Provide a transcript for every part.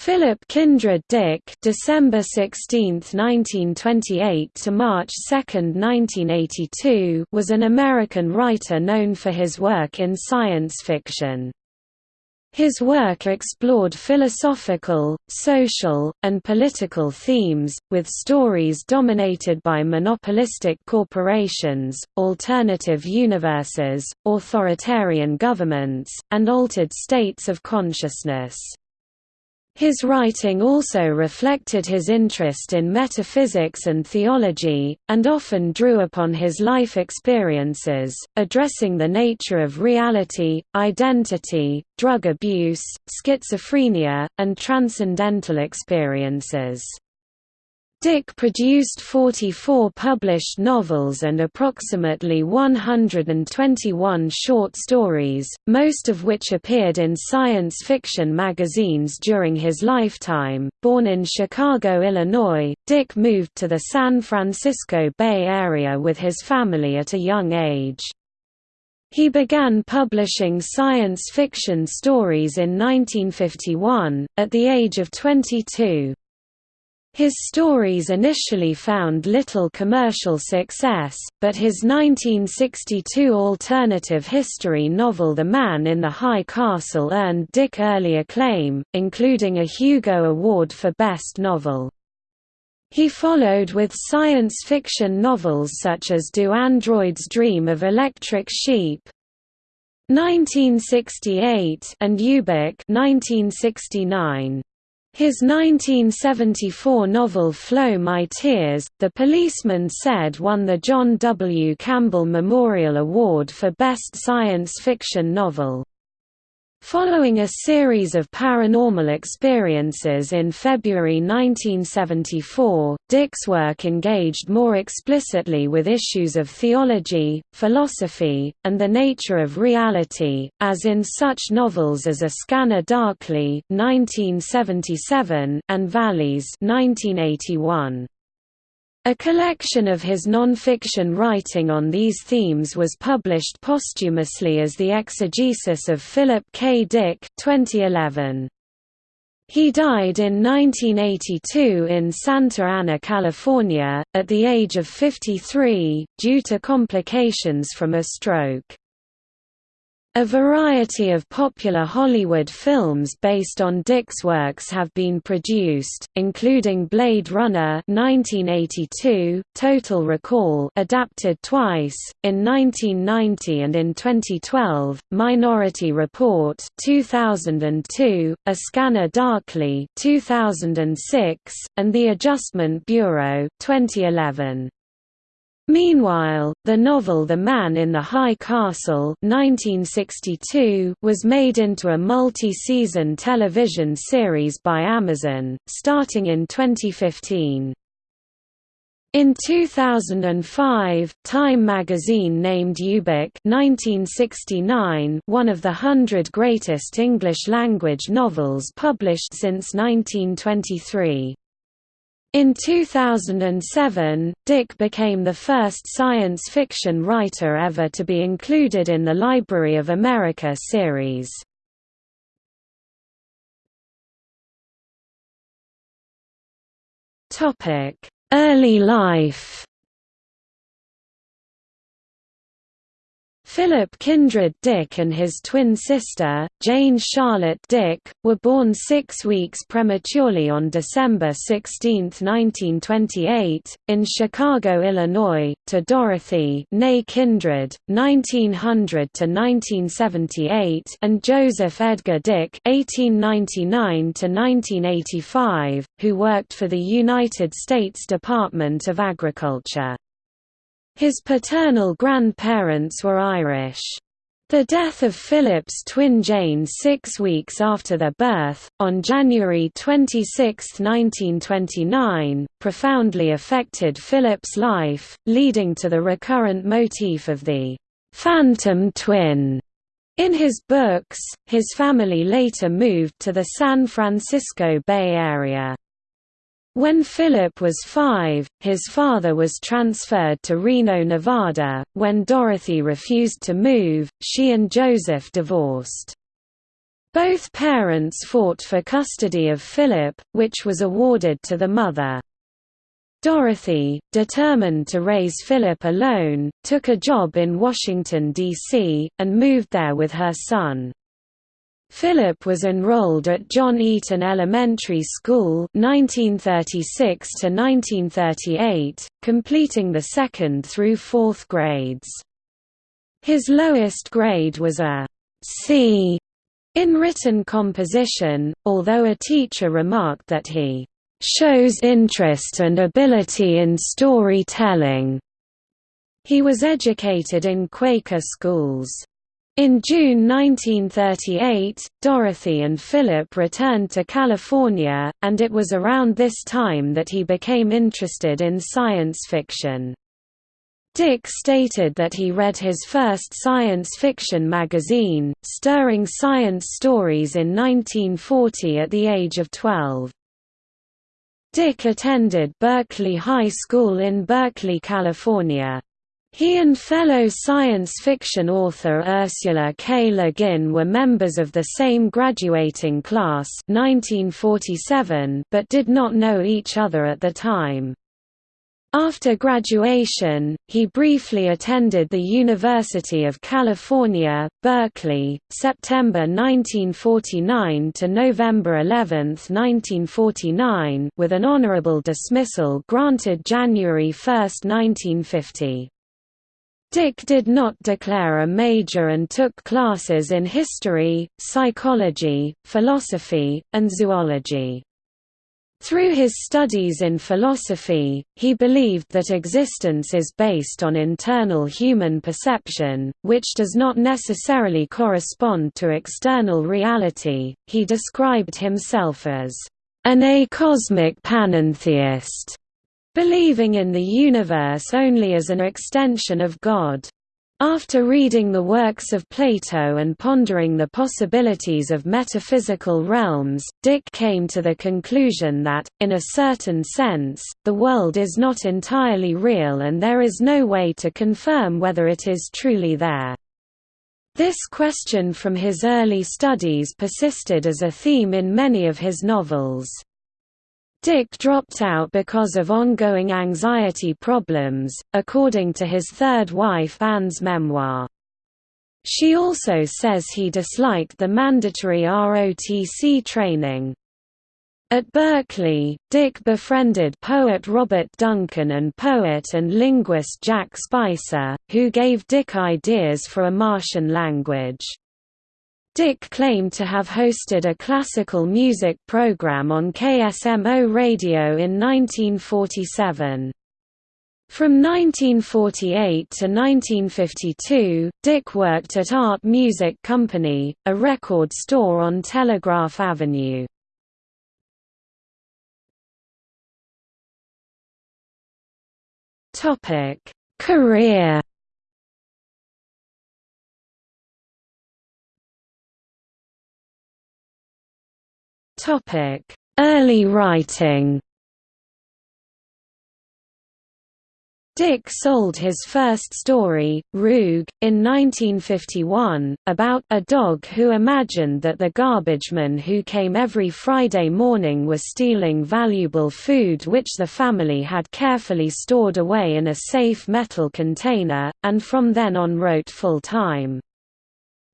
Philip Kindred Dick December 16, 1928 to March 2, 1982 was an American writer known for his work in science fiction. His work explored philosophical, social, and political themes, with stories dominated by monopolistic corporations, alternative universes, authoritarian governments, and altered states of consciousness. His writing also reflected his interest in metaphysics and theology, and often drew upon his life experiences, addressing the nature of reality, identity, drug abuse, schizophrenia, and transcendental experiences. Dick produced 44 published novels and approximately 121 short stories, most of which appeared in science fiction magazines during his lifetime. Born in Chicago, Illinois, Dick moved to the San Francisco Bay Area with his family at a young age. He began publishing science fiction stories in 1951, at the age of 22. His stories initially found little commercial success, but his 1962 alternative history novel The Man in the High Castle earned Dick early acclaim, including a Hugo Award for Best Novel. He followed with science fiction novels such as Do Androids Dream of Electric Sheep? 1968 and Ubik 1969. His 1974 novel Flow My Tears, The Policeman Said won the John W. Campbell Memorial Award for Best Science Fiction Novel. Following a series of paranormal experiences in February 1974, Dick's work engaged more explicitly with issues of theology, philosophy, and the nature of reality, as in such novels as A Scanner Darkly (1977) and VALIS (1981). A collection of his non-fiction writing on these themes was published posthumously as The Exegesis of Philip K. Dick 2011. He died in 1982 in Santa Ana, California, at the age of 53, due to complications from a stroke. A variety of popular Hollywood films based on Dick's works have been produced, including Blade Runner 1982, Total Recall adapted twice, in 1990 and in 2012, Minority Report 2002, A Scanner Darkly 2006, and The Adjustment Bureau 2011. Meanwhile, the novel The Man in the High Castle 1962 was made into a multi-season television series by Amazon, starting in 2015. In 2005, Time magazine named Ubik 1969 one of the hundred greatest English-language novels published since 1923. In 2007, Dick became the first science fiction writer ever to be included in the Library of America series. Early life Philip Kindred Dick and his twin sister, Jane Charlotte Dick, were born six weeks prematurely on December 16, 1928, in Chicago, Illinois, to Dorothy Kindred, 1900–1978 and Joseph Edgar Dick 1899–1985, who worked for the United States Department of Agriculture. His paternal grandparents were Irish. The death of Philip's twin Jane six weeks after their birth, on January 26, 1929, profoundly affected Philip's life, leading to the recurrent motif of the «phantom twin». In his books, his family later moved to the San Francisco Bay Area. When Philip was five, his father was transferred to Reno, Nevada. When Dorothy refused to move, she and Joseph divorced. Both parents fought for custody of Philip, which was awarded to the mother. Dorothy, determined to raise Philip alone, took a job in Washington, D.C., and moved there with her son. Philip was enrolled at John Eaton Elementary School 1936 to 1938, completing the second through fourth grades. His lowest grade was a C in written composition, although a teacher remarked that he shows interest and ability in storytelling. He was educated in Quaker schools. In June 1938, Dorothy and Philip returned to California, and it was around this time that he became interested in science fiction. Dick stated that he read his first science fiction magazine, Stirring Science Stories in 1940 at the age of 12. Dick attended Berkeley High School in Berkeley, California. He and fellow science fiction author Ursula K. Le Guin were members of the same graduating class 1947 but did not know each other at the time. After graduation, he briefly attended the University of California, Berkeley, September 1949 to November 11, 1949 with an honorable dismissal granted January 1, 1950. Dick did not declare a major and took classes in history, psychology, philosophy, and zoology. Through his studies in philosophy, he believed that existence is based on internal human perception, which does not necessarily correspond to external reality. He described himself as an acosmic panentheist, believing in the universe only as an extension of God. After reading the works of Plato and pondering the possibilities of metaphysical realms, Dick came to the conclusion that, in a certain sense, the world is not entirely real and there is no way to confirm whether it is truly there. This question from his early studies persisted as a theme in many of his novels. Dick dropped out because of ongoing anxiety problems, according to his third wife Anne's memoir. She also says he disliked the mandatory ROTC training. At Berkeley, Dick befriended poet Robert Duncan and poet and linguist Jack Spicer, who gave Dick ideas for a Martian language. Dick claimed to have hosted a classical music program on KSMO radio in 1947. From 1948 to 1952, Dick worked at Art Music Company, a record store on Telegraph Avenue. Career Topic: Early writing. Dick sold his first story, Roog, in 1951, about a dog who imagined that the garbageman who came every Friday morning was stealing valuable food which the family had carefully stored away in a safe metal container, and from then on wrote full-time.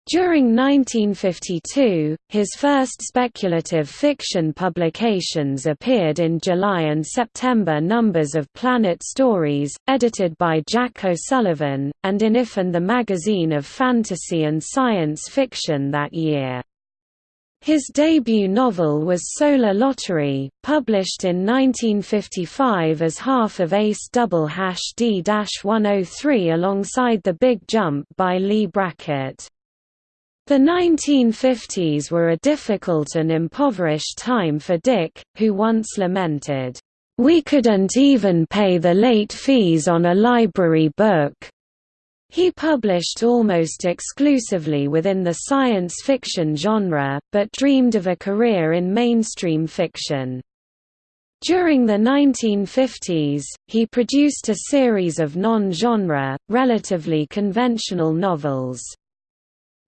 During 1952, his first speculative fiction publications appeared in July and September numbers of Planet Stories, edited by Jack O'Sullivan, and in If and the Magazine of Fantasy and Science Fiction that year. His debut novel was Solar Lottery, published in 1955 as half of Ace Double Hash D-103 alongside The Big Jump by Leigh Brackett. The 1950s were a difficult and impoverished time for Dick, who once lamented, "...we couldn't even pay the late fees on a library book." He published almost exclusively within the science fiction genre, but dreamed of a career in mainstream fiction. During the 1950s, he produced a series of non-genre, relatively conventional novels.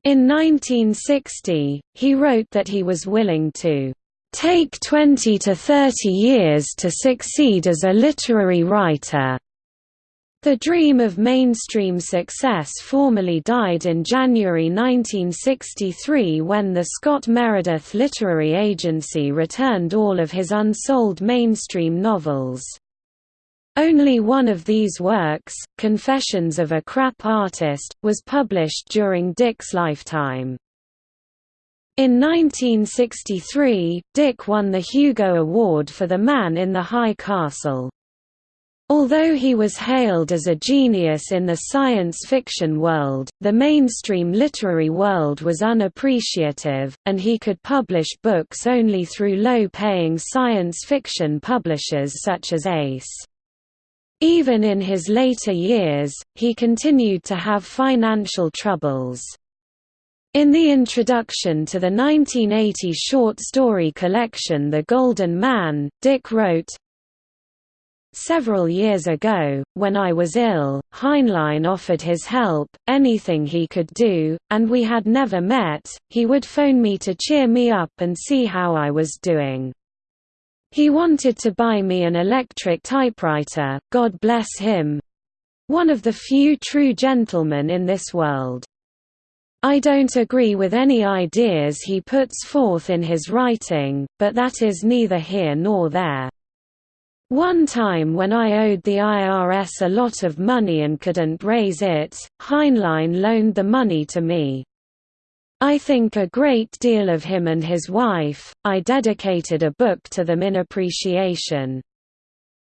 In 1960, he wrote that he was willing to take 20 to 30 years to succeed as a literary writer. The dream of mainstream success formally died in January 1963 when the Scott Meredith Literary Agency returned all of his unsold mainstream novels. Only one of these works, Confessions of a Crap Artist, was published during Dick's lifetime. In 1963, Dick won the Hugo Award for The Man in the High Castle. Although he was hailed as a genius in the science fiction world, the mainstream literary world was unappreciative, and he could publish books only through low-paying science fiction publishers such as Ace. Even in his later years, he continued to have financial troubles. In the introduction to the 1980 short story collection The Golden Man, Dick wrote, Several years ago, when I was ill, Heinlein offered his help, anything he could do, and we had never met, he would phone me to cheer me up and see how I was doing. He wanted to buy me an electric typewriter, God bless him. One of the few true gentlemen in this world. I don't agree with any ideas he puts forth in his writing, but that is neither here nor there. One time when I owed the IRS a lot of money and couldn't raise it, Heinlein loaned the money to me. I think a great deal of him and his wife, I dedicated a book to them in appreciation.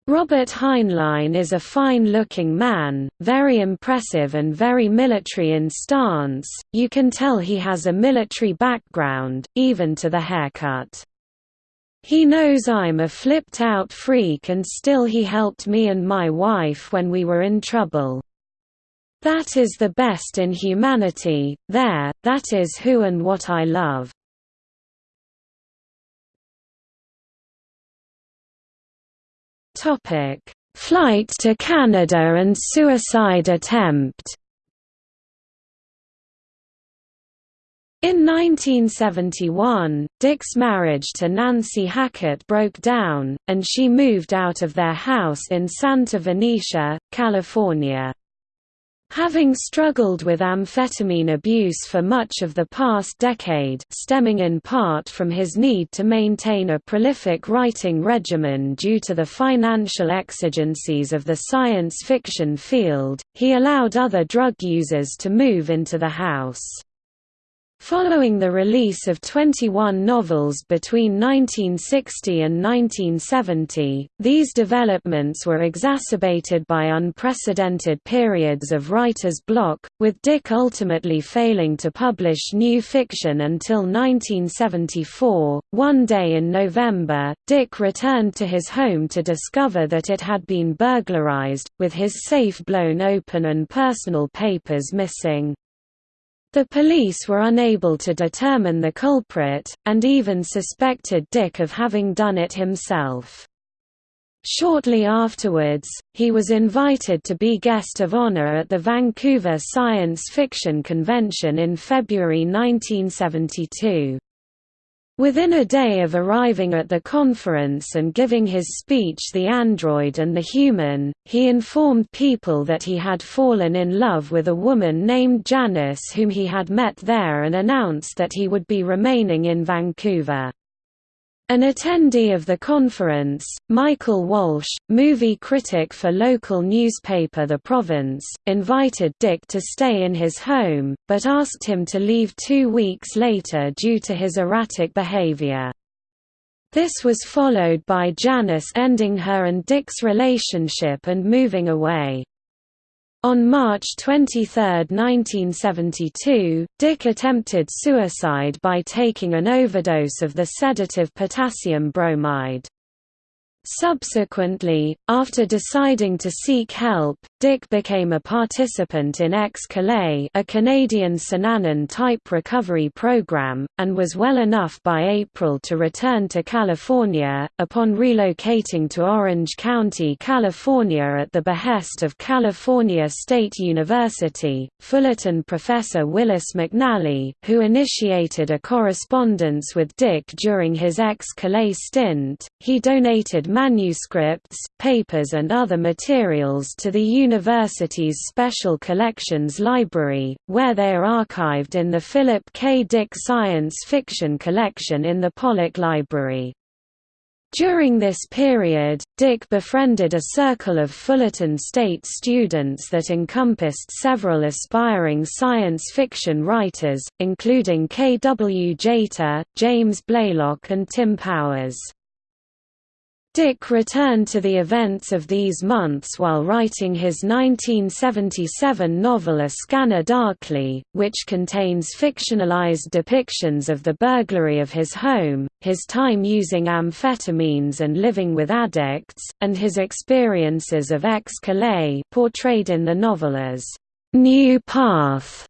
Robert Heinlein is a fine-looking man, very impressive and very military in stance, you can tell he has a military background, even to the haircut. He knows I'm a flipped-out freak and still he helped me and my wife when we were in trouble. That is the best in humanity, there, that is who and what I love. Flight to Canada and suicide attempt In 1971, Dick's marriage to Nancy Hackett broke down, and she moved out of their house in Santa Venetia, California. Having struggled with amphetamine abuse for much of the past decade stemming in part from his need to maintain a prolific writing regimen due to the financial exigencies of the science fiction field, he allowed other drug users to move into the house. Following the release of 21 novels between 1960 and 1970, these developments were exacerbated by unprecedented periods of writer's block, with Dick ultimately failing to publish new fiction until 1974. One day in November, Dick returned to his home to discover that it had been burglarized, with his safe blown open and personal papers missing. The police were unable to determine the culprit, and even suspected Dick of having done it himself. Shortly afterwards, he was invited to be guest of honor at the Vancouver Science Fiction Convention in February 1972. Within a day of arriving at the conference and giving his speech The Android and the Human, he informed people that he had fallen in love with a woman named Janice whom he had met there and announced that he would be remaining in Vancouver. An attendee of the conference, Michael Walsh, movie critic for local newspaper The Province, invited Dick to stay in his home, but asked him to leave two weeks later due to his erratic behavior. This was followed by Janice ending her and Dick's relationship and moving away. On March 23, 1972, Dick attempted suicide by taking an overdose of the sedative potassium bromide. Subsequently, after deciding to seek help, Dick became a participant in X-Kalay a Canadian Synanon-type recovery program, and was well enough by April to return to California. Upon relocating to Orange County, California at the behest of California State University, Fullerton professor Willis McNelly, who initiated a correspondence with Dick during his X-Kalay stint, he donated manuscripts, papers and other materials to the university's Special Collections Library, where they are archived in the Philip K. Dick Science Fiction Collection in the Pollak Library. During this period, Dick befriended a circle of Fullerton State students that encompassed several aspiring science fiction writers, including K. W. Jeter, James Blaylock and Tim Powers. Dick returned to the events of these months while writing his 1977 novel A Scanner Darkly, which contains fictionalized depictions of the burglary of his home, his time using amphetamines and living with addicts, and his experiences of X-Kalay portrayed in the novel as New Path.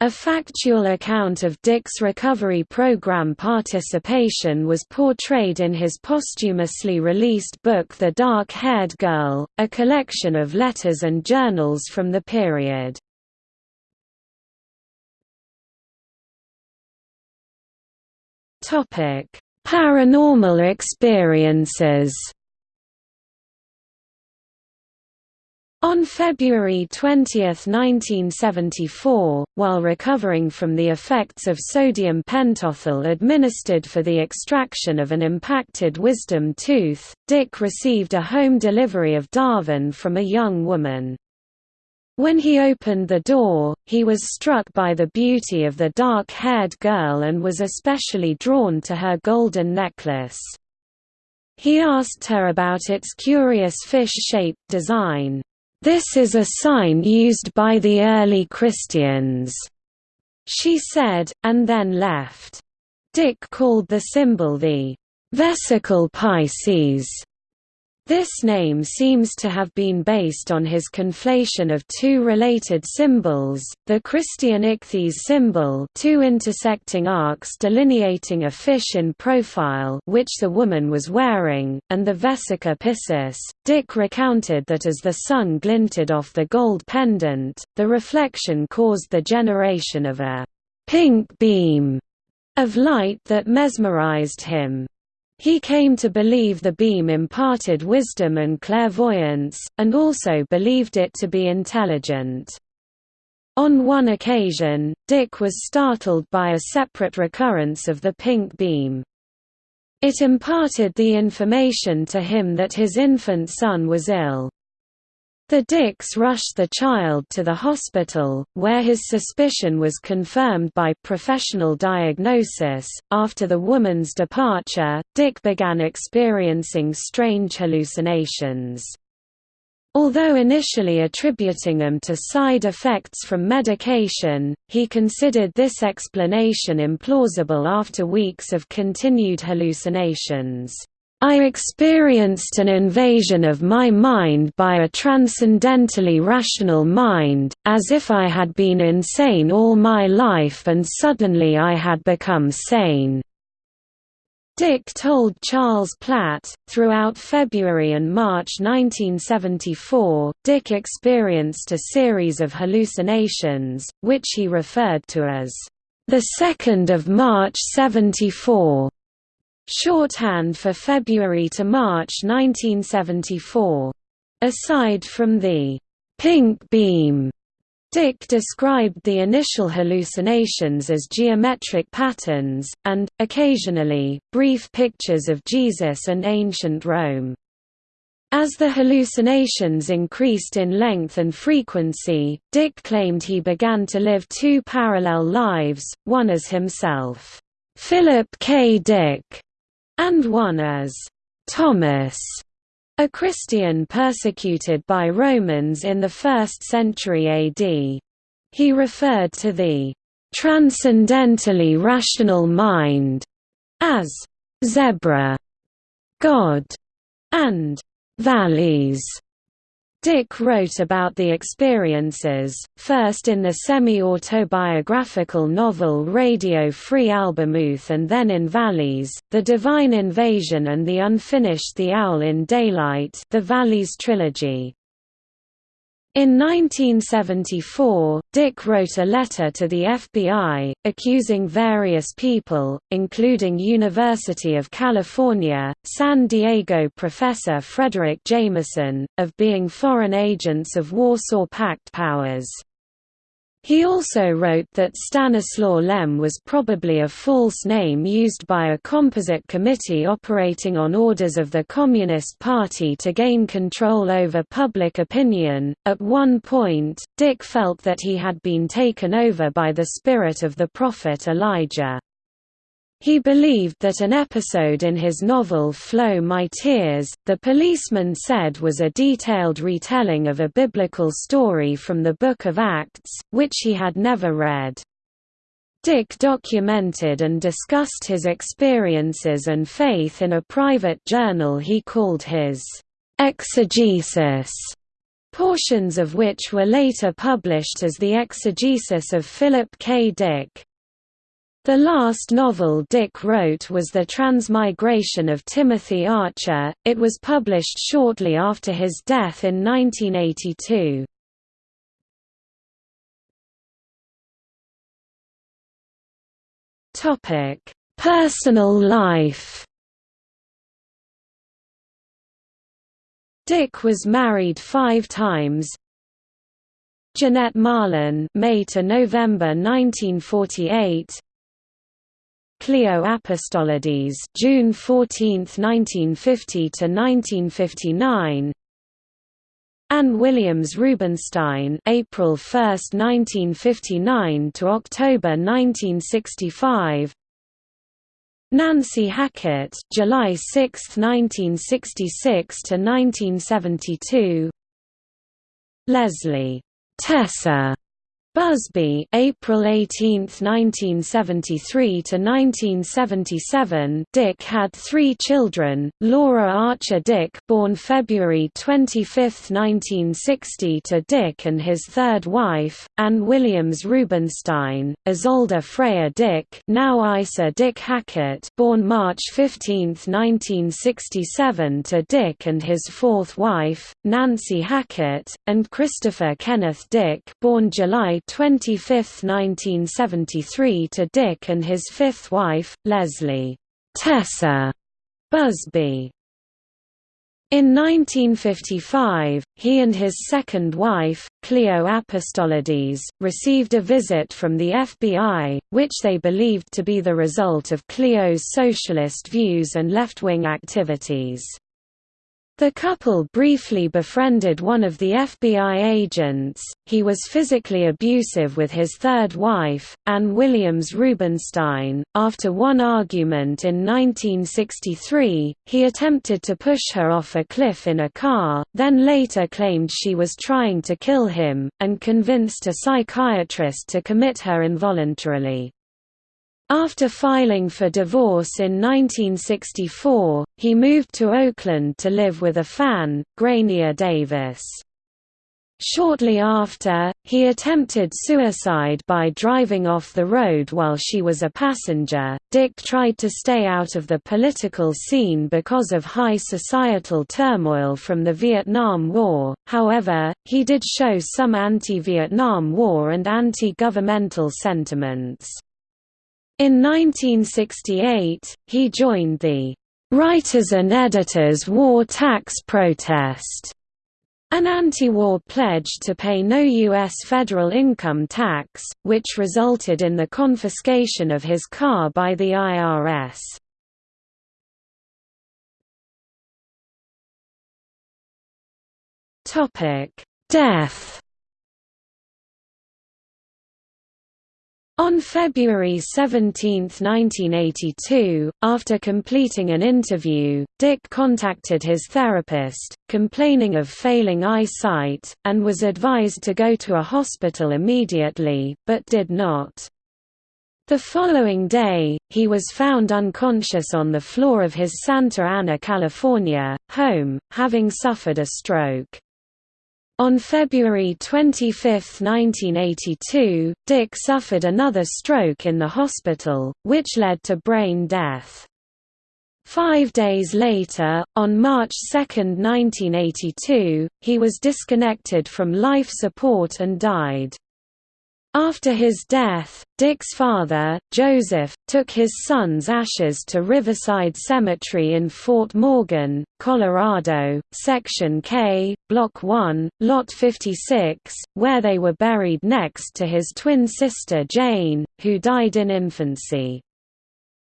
A factual account of Dick's recovery program participation was portrayed in his posthumously released book The Dark-Haired Girl, a collection of letters and journals from the period. Paranormal experiences On February 20, 1974, while recovering from the effects of sodium pentothal administered for the extraction of an impacted wisdom tooth, Dick received a home delivery of Darvon from a young woman. When he opened the door, he was struck by the beauty of the dark-haired girl and was especially drawn to her golden necklace. He asked her about its curious fish-shaped design. This is a sign used by the early Christians, she said, and then left. Dick called the symbol the vesicle Pisces, this name seems to have been based on his conflation of two related symbols, the Christian ichthys symbol two intersecting arcs delineating a fish in profile which the woman was wearing, and the vesica piscis. Dick recounted that as the sun glinted off the gold pendant, the reflection caused the generation of a «pink beam» of light that mesmerized him. He came to believe the beam imparted wisdom and clairvoyance, and also believed it to be intelligent. On one occasion, Dick was startled by a separate recurrence of the pink beam. It imparted the information to him that his infant son was ill. The Dicks rushed the child to the hospital, where his suspicion was confirmed by professional diagnosis. After the woman's departure, Dick began experiencing strange hallucinations. Although initially attributing them to side effects from medication, he considered this explanation implausible after weeks of continued hallucinations. I experienced an invasion of my mind by a transcendentally rational mind, as if I had been insane all my life and suddenly I had become sane." Dick told Charles Platt, throughout February and March 1974, Dick experienced a series of hallucinations, which he referred to as, "...the 2nd of March 74." Shorthand for February to March 1974. Aside from the pink beam, Dick described the initial hallucinations as geometric patterns, and, occasionally, brief pictures of Jesus and ancient Rome. As the hallucinations increased in length and frequency, Dick claimed he began to live two parallel lives, one as himself, Philip K. Dick, and one as Thomas, a Christian persecuted by Romans in the 1st century AD. He referred to the transcendentally rational mind as zebra God. and VALIS. Dick wrote about the experiences, first in the semi-autobiographical novel Radio Free Albemuth and then in VALIS, The Divine Invasion and the Unfinished The Owl in Daylight the VALIS trilogy. In 1974, Dick wrote a letter to the FBI, accusing various people, including University of California, San Diego professor Fredric Jameson, of being foreign agents of Warsaw Pact powers. He also wrote that Stanislaw Lem was probably a false name used by a composite committee operating on orders of the Communist Party to gain control over public opinion. At one point, Dick felt that he had been taken over by the spirit of the prophet Elijah. He believed that an episode in his novel Flow My Tears, the policeman said was a detailed retelling of a biblical story from the Book of Acts, which he had never read. Dick documented and discussed his experiences and faith in a private journal he called his exegesis, portions of which were later published as the Exegesis of Philip K. Dick. The last novel Dick wrote was The Transmigration of Timothy Archer, it was published shortly after his death in 1982. Personal life Dick was married five times. Jeanette Marlin May to November 1948 Cleo Apostolides, June 14, 1950 to 1959. Anne Williams Rubenstein, April 1, 1959 to October 1965. Nancy Hackett, July 6, 1966 to 1972. Leslie Tessa Busby, April 18, 1973 to 1977. Dick had three children: Laura Archer Dick, born February 25, 1960, to Dick and his third wife, Anne Williams Rubenstein; Isolde Freya Dick, now Isa Dick Hackett, born March 15, 1967, to Dick and his fourth wife, Nancy Hackett; and Christopher Kenneth Dick, born July 25, 1973 to Dick and his fifth wife, Leslie Tessa Busby. In 1955, he and his second wife, Cleo Apostolides, received a visit from the FBI, which they believed to be the result of Cleo's socialist views and left-wing activities. The couple briefly befriended one of the FBI agents. He was physically abusive with his third wife, Anne Williams Rubenstein. After one argument in 1963, he attempted to push her off a cliff in a car, then later claimed she was trying to kill him, and convinced a psychiatrist to commit her involuntarily. After filing for divorce in 1964, he moved to Oakland to live with a fan, Grania Davis. Shortly after, he attempted suicide by driving off the road while she was a passenger. Dick tried to stay out of the political scene because of high societal turmoil from the Vietnam War, however, he did show some anti Vietnam War and anti governmental sentiments. In 1968, he joined the Writers and Editors War Tax Protest, an anti-war pledge to pay no U.S. federal income tax, which resulted in the confiscation of his car by the IRS. Death On February 17, 1982, after completing an interview, Dick contacted his therapist, complaining of failing eyesight, and was advised to go to a hospital immediately, but did not. The following day, he was found unconscious on the floor of his Santa Ana, California, home, having suffered a stroke. On February 25, 1982, Dick suffered another stroke in the hospital, which led to brain death. Five days later, on March 2, 1982, he was disconnected from life support and died. After his death, Dick's father, Joseph, took his son's ashes to Riverside Cemetery in Fort Morgan, Colorado, Section K, Block 1, Lot 56, where they were buried next to his twin sister Jane, who died in infancy.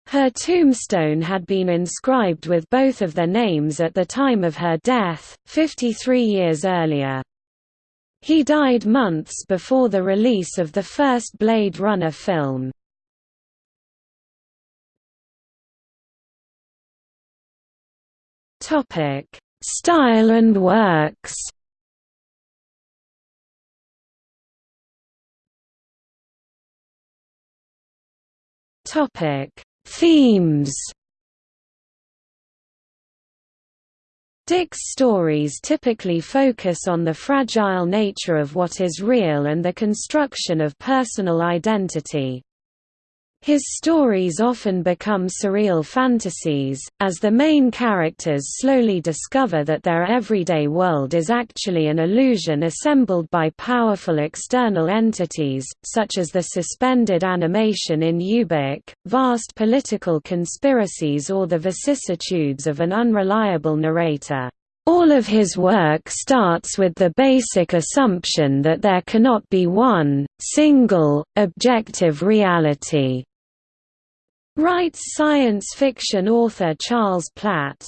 Her tombstone had been inscribed with both of their names at the time of her death, 53 years earlier. He died months before the release of the first Blade Runner film. Topic: Style and works. Topic: Themes. Dick's stories typically focus on the fragile nature of what is real and the construction of personal identity. His stories often become surreal fantasies, as the main characters slowly discover that their everyday world is actually an illusion assembled by powerful external entities, such as the suspended animation in Ubik, vast political conspiracies or the vicissitudes of an unreliable narrator. All of his work starts with the basic assumption that there cannot be one, single, objective reality. Writes science fiction author Charles Platt,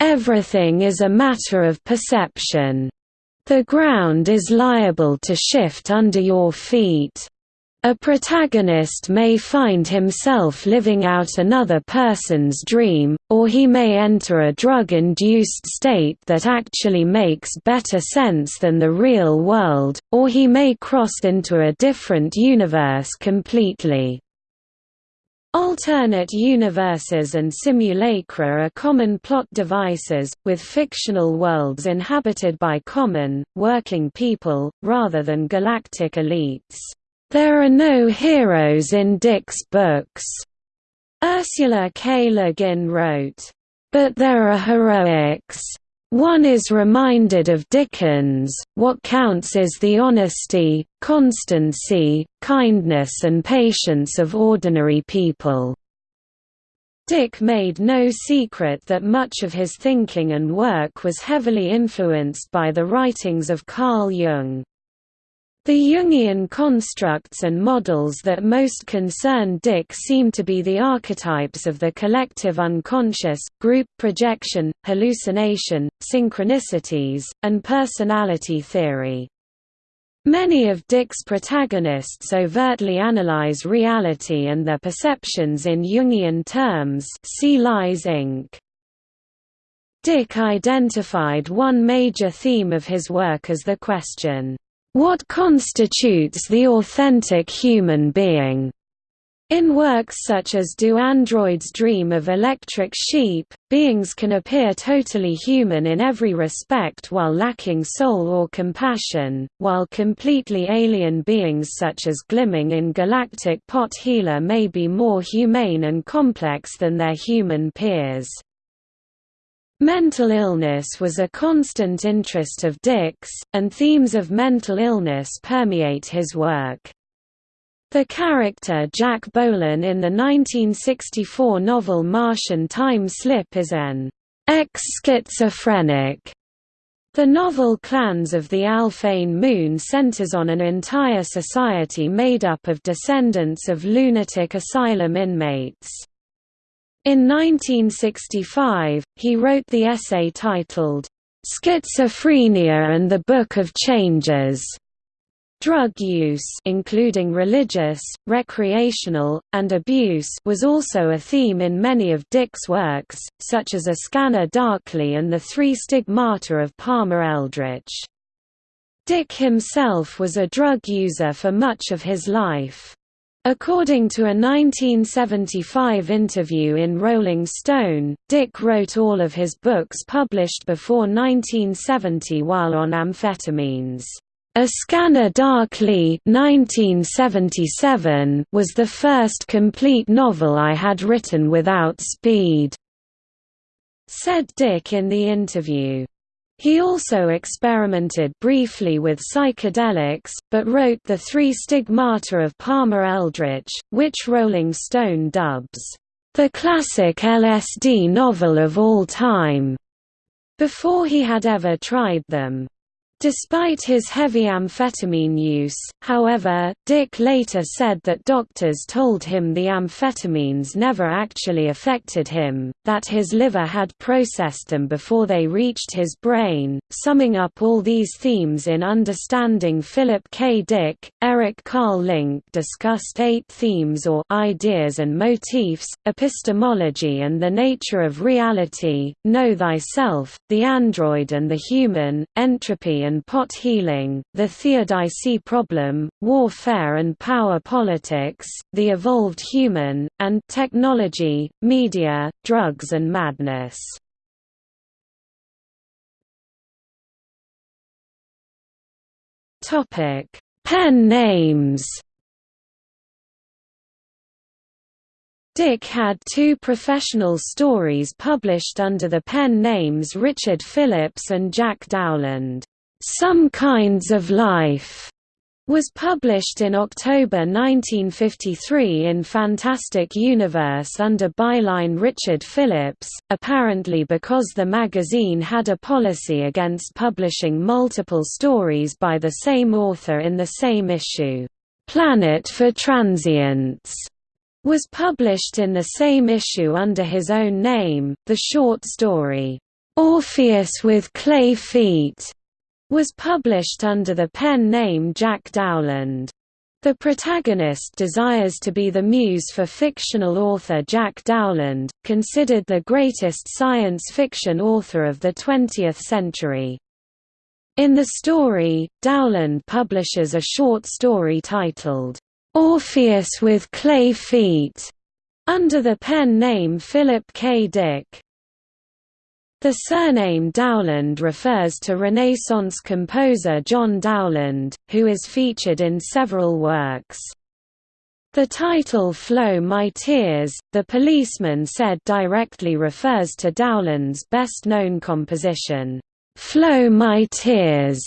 "...everything is a matter of perception. The ground is liable to shift under your feet. A protagonist may find himself living out another person's dream, or he may enter a drug-induced state that actually makes better sense than the real world, or he may cross into a different universe completely. Alternate universes and simulacra are common plot devices, with fictional worlds inhabited by common, working people, rather than galactic elites. There are no heroes in Dick's books, Ursula K. Le Guin wrote, but there are heroics. One is reminded of Dickens, what counts is the honesty, constancy, kindness and patience of ordinary people. Dick made no secret that much of his thinking and work was heavily influenced by the writings of Carl Jung. The Jungian constructs and models that most concern Dick seem to be the archetypes of the collective unconscious, group projection, hallucination, synchronicities, and personality theory. Many of Dick's protagonists overtly analyze reality and their perceptions in Jungian terms see Lies Inc. Dick identified one major theme of his work as the question, what constitutes the authentic human being? In works such as Do Androids Dream of Electric Sheep, beings can appear totally human in every respect while lacking soul or compassion, while completely alien beings such as Glimmung in Galactic Pot Healer may be more humane and complex than their human peers. Mental illness was a constant interest of Dick's, and themes of mental illness permeate his work. The character Jack Bohlen in the 1964 novel Martian Time Slip is an ex-schizophrenic. The novel Clans of the Alphane Moon centers on an entire society made up of descendants of lunatic asylum inmates. In 1965, he wrote the essay titled, "'Schizophrenia and the Book of Changes' Drug use including religious, recreational, and abuse was also a theme in many of Dick's works, such as A Scanner Darkly and The Three Stigmata of Palmer Eldritch. Dick himself was a drug user for much of his life. According to a 1975 interview in Rolling Stone, Dick wrote all of his books published before 1970 while on amphetamines. A Scanner Darkly 1977 was the first complete novel I had written without speed, said Dick in the interview. He also experimented briefly with psychedelics, but wrote The Three Stigmata of Palmer Eldritch, which Rolling Stone dubs, "...the classic LSD novel of all time", before he had ever tried them. Despite his heavy amphetamine use, however, Dick later said that doctors told him the amphetamines never actually affected him, that his liver had processed them before they reached his brain. Summing up all these themes in Understanding Philip K. Dick, Eric Carl Link discussed eight themes or ideas and motifs, epistemology and the nature of reality, know thyself, the android and the human, entropy and pot healing, the theodicy problem, warfare and power politics, the evolved human, and technology, media, drugs and madness. Pen names. Dick had two professional stories published under the pen names Richard Phillips and Jack Dowland. Some Kinds of Life was published in October 1953 in Fantastic Universe under byline Richard Phillips, apparently because the magazine had a policy against publishing multiple stories by the same author in the same issue. Planet for Transients was published in the same issue under his own name. The short story, Orpheus with Clay Feet was published under the pen name Jack Dowland. The protagonist desires to be the muse for fictional author Jack Dowland, considered the greatest science fiction author of the 20th century. In the story, Dowland publishes a short story titled, "'Orpheus with Clay Feet' under the pen name Philip K. Dick. The surname Dowland refers to Renaissance composer John Dowland, who is featured in several works. The title Flow My Tears, the policeman said directly refers to Dowland's best-known composition, Flow My Tears,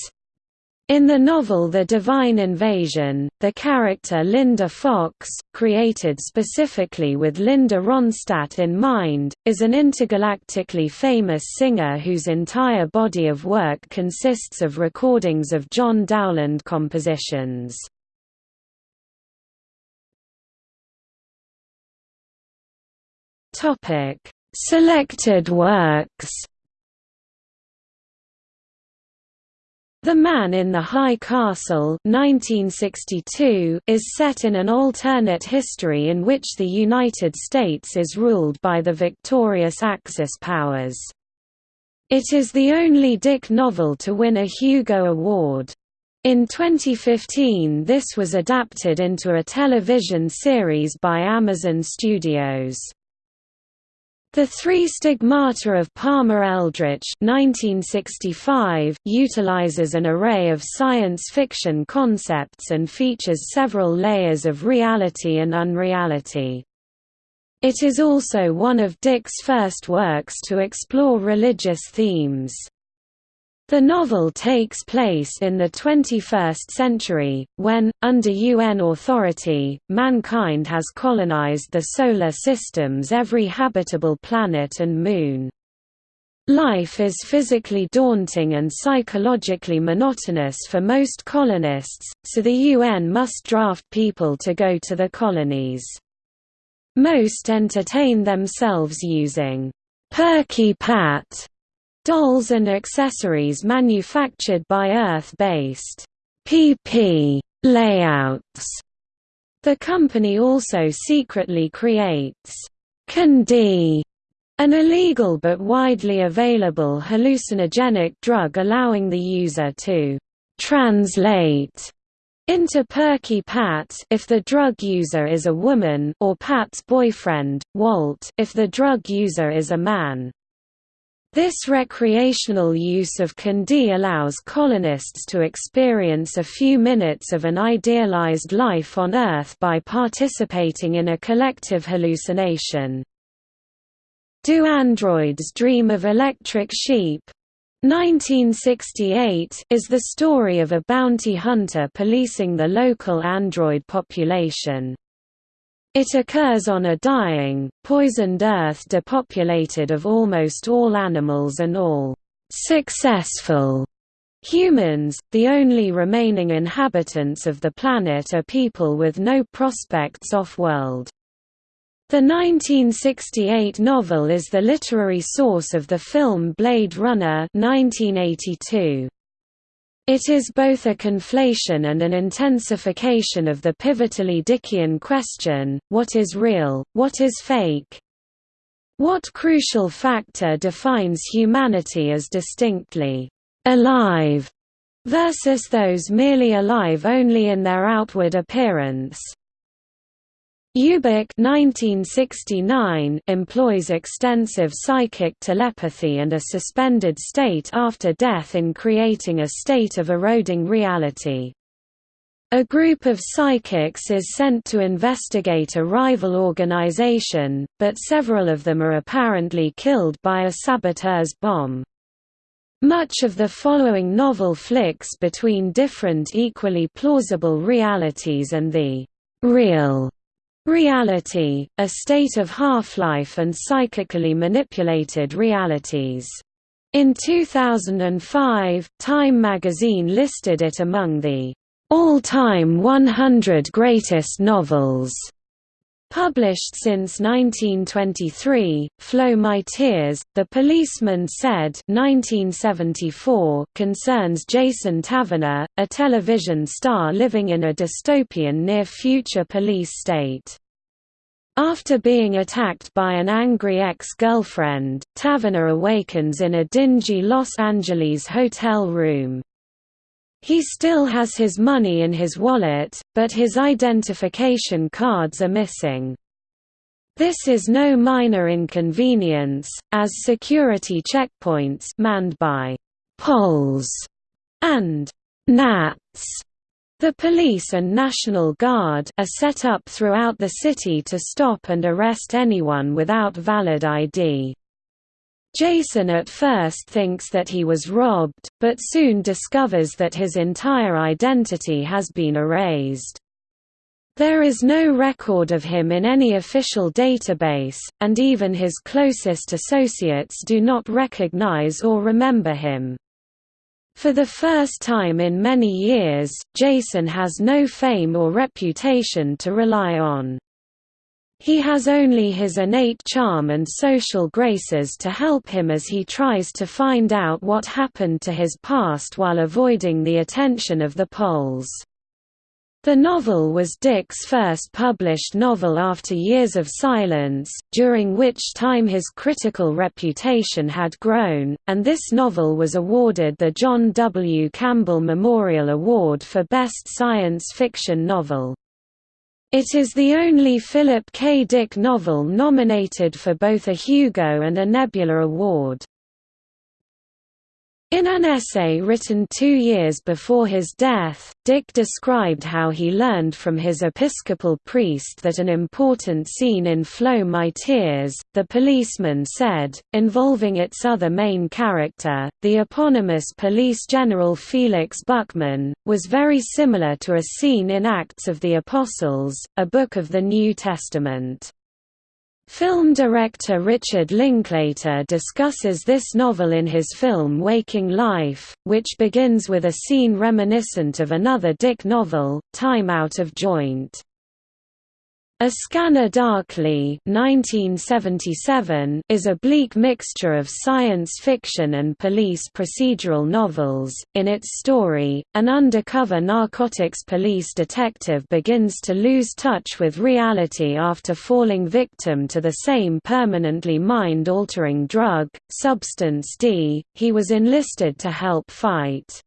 in the novel The Divine Invasion, the character Linda Fox, created specifically with Linda Ronstadt in mind, is an intergalactically famous singer whose entire body of work consists of recordings of John Dowland compositions. Selected works The Man in the High Castle 1962 is set in an alternate history in which the United States is ruled by the victorious Axis powers. It is the only Dick novel to win a Hugo Award. In 2015 this was adapted into a television series by Amazon Studios. The Three Stigmata of Palmer Eldritch 1965 utilizes an array of science fiction concepts and features several layers of reality and unreality. It is also one of Dick's first works to explore religious themes. The novel takes place in the 21st century, when, under UN authority, mankind has colonized the Solar System's every habitable planet and moon. Life is physically daunting and psychologically monotonous for most colonists, so the UN must draft people to go to the colonies. Most entertain themselves using Perky Pat Dolls and accessories manufactured by Earth-based PP layouts. The company also secretly creates Can-D, an illegal but widely available hallucinogenic drug allowing the user to translate Into Perky Pat if the drug user is a woman or Pat's boyfriend, Walt if the drug user is a man. This recreational use of Can-D allows colonists to experience a few minutes of an idealized life on Earth by participating in a collective hallucination. Do androids dream of electric sheep? 1968 is the story of a bounty hunter policing the local android population. It occurs on a dying, poisoned Earth depopulated of almost all animals and all successful humans. The only remaining inhabitants of the planet are people with no prospects off-world. The 1968 novel is the literary source of the film Blade Runner 1982. It is both a conflation and an intensification of the pivotally Dickian question, what is real, what is fake? What crucial factor defines humanity as distinctly alive versus those merely alive only in their outward appearance? Ubik 1969 employs extensive psychic telepathy and a suspended state after death in creating a state of eroding reality. A group of psychics is sent to investigate a rival organization, but several of them are apparently killed by a saboteur's bomb. Much of the following novel flicks between different equally plausible realities and the real Reality, a state of half-life and psychically manipulated realities. In 2005, Time magazine listed it among the all-time 100 greatest novels. Published since 1923, Flow My Tears, The Policeman Said 1974 concerns Jason Taverner, a television star living in a dystopian near-future police state. After being attacked by an angry ex-girlfriend, Taverner awakens in a dingy Los Angeles hotel room. He still has his money in his wallet, but his identification cards are missing. This is no minor inconvenience, as security checkpoints manned by «pols» and «nats» The police and National Guard are set up throughout the city to stop and arrest anyone without valid ID. Jason at first thinks that he was robbed, but soon discovers that his entire identity has been erased. There is no record of him in any official database, and even his closest associates do not recognize or remember him. For the first time in many years, Jason has no fame or reputation to rely on. He has only his innate charm and social graces to help him as he tries to find out what happened to his past while avoiding the attention of the pols. The novel was Dick's first published novel after years of silence, during which time his critical reputation had grown, and this novel was awarded the John W. Campbell Memorial Award for Best Science Fiction Novel. It is the only Philip K. Dick novel nominated for both a Hugo and a Nebula Award. In an essay written two years before his death, Dick described how he learned from his Episcopal priest that an important scene in Flow My Tears, the policeman said, involving its other main character, the eponymous police general Felix Buckman, was very similar to a scene in Acts of the Apostles, a book of the New Testament. Film director Richard Linklater discusses this novel in his film Waking Life, which begins with a scene reminiscent of another Dick novel, Time Out of Joint. A Scanner Darkly 1977 is a bleak mixture of science fiction and police procedural novels. In its story, an undercover narcotics police detective begins to lose touch with reality after falling victim to the same permanently mind-altering drug, Substance D. He was enlisted to help fight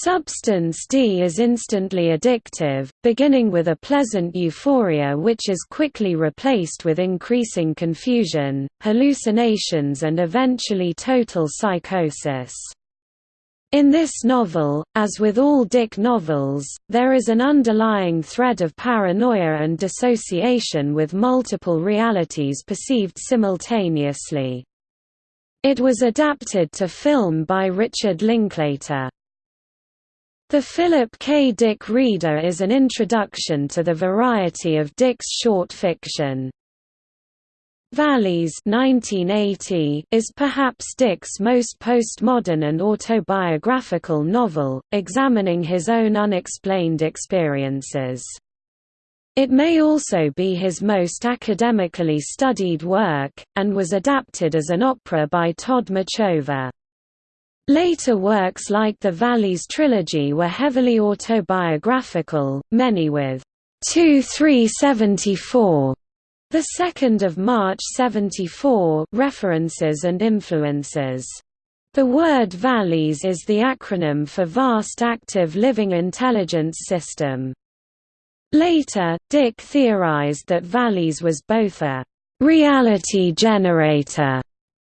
Substance D is instantly addictive, beginning with a pleasant euphoria which is quickly replaced with increasing confusion, hallucinations and eventually total psychosis. In this novel, as with all Dick novels, there is an underlying thread of paranoia and dissociation with multiple realities perceived simultaneously. It was adapted to film by Richard Linklater. The Philip K. Dick Reader is an introduction to the variety of Dick's short fiction. VALIS 1980 is perhaps Dick's most postmodern and autobiographical novel, examining his own unexplained experiences. It may also be his most academically studied work, and was adapted as an opera by Tod Machover. Later works like the VALIS trilogy were heavily autobiographical, many with 2-374, the 2nd of March 74 references and influences. The word VALIS is the acronym for Vast Active Living Intelligence System. Later, Dick theorized that VALIS was both a reality generator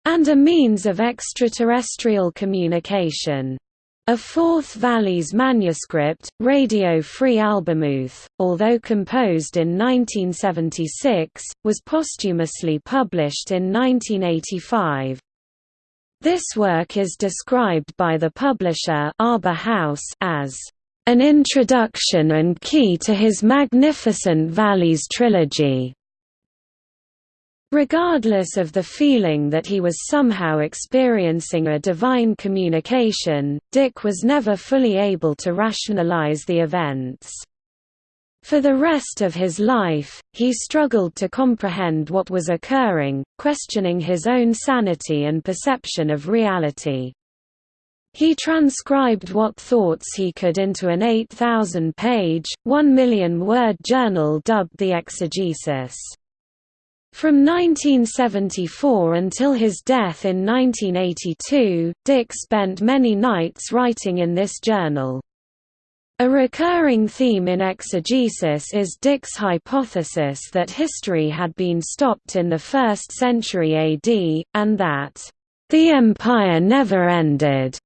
and a means of extraterrestrial communication. A fourth VALIS manuscript, Radio Free Albemuth, although composed in 1976, was posthumously published in 1985. This work is described by the publisher Arbor House as an introduction and key to his magnificent VALIS trilogy. Regardless of the feeling that he was somehow experiencing a divine communication, Dick was never fully able to rationalize the events. For the rest of his life, he struggled to comprehend what was occurring, questioning his own sanity and perception of reality. He transcribed what thoughts he could into an 8,000-page, 1 million-word journal dubbed the Exegesis. From 1974 until his death in 1982, Dick spent many nights writing in this journal. A recurring theme in exegesis is Dick's hypothesis that history had been stopped in the 1st century AD, and that, "...the empire never ended."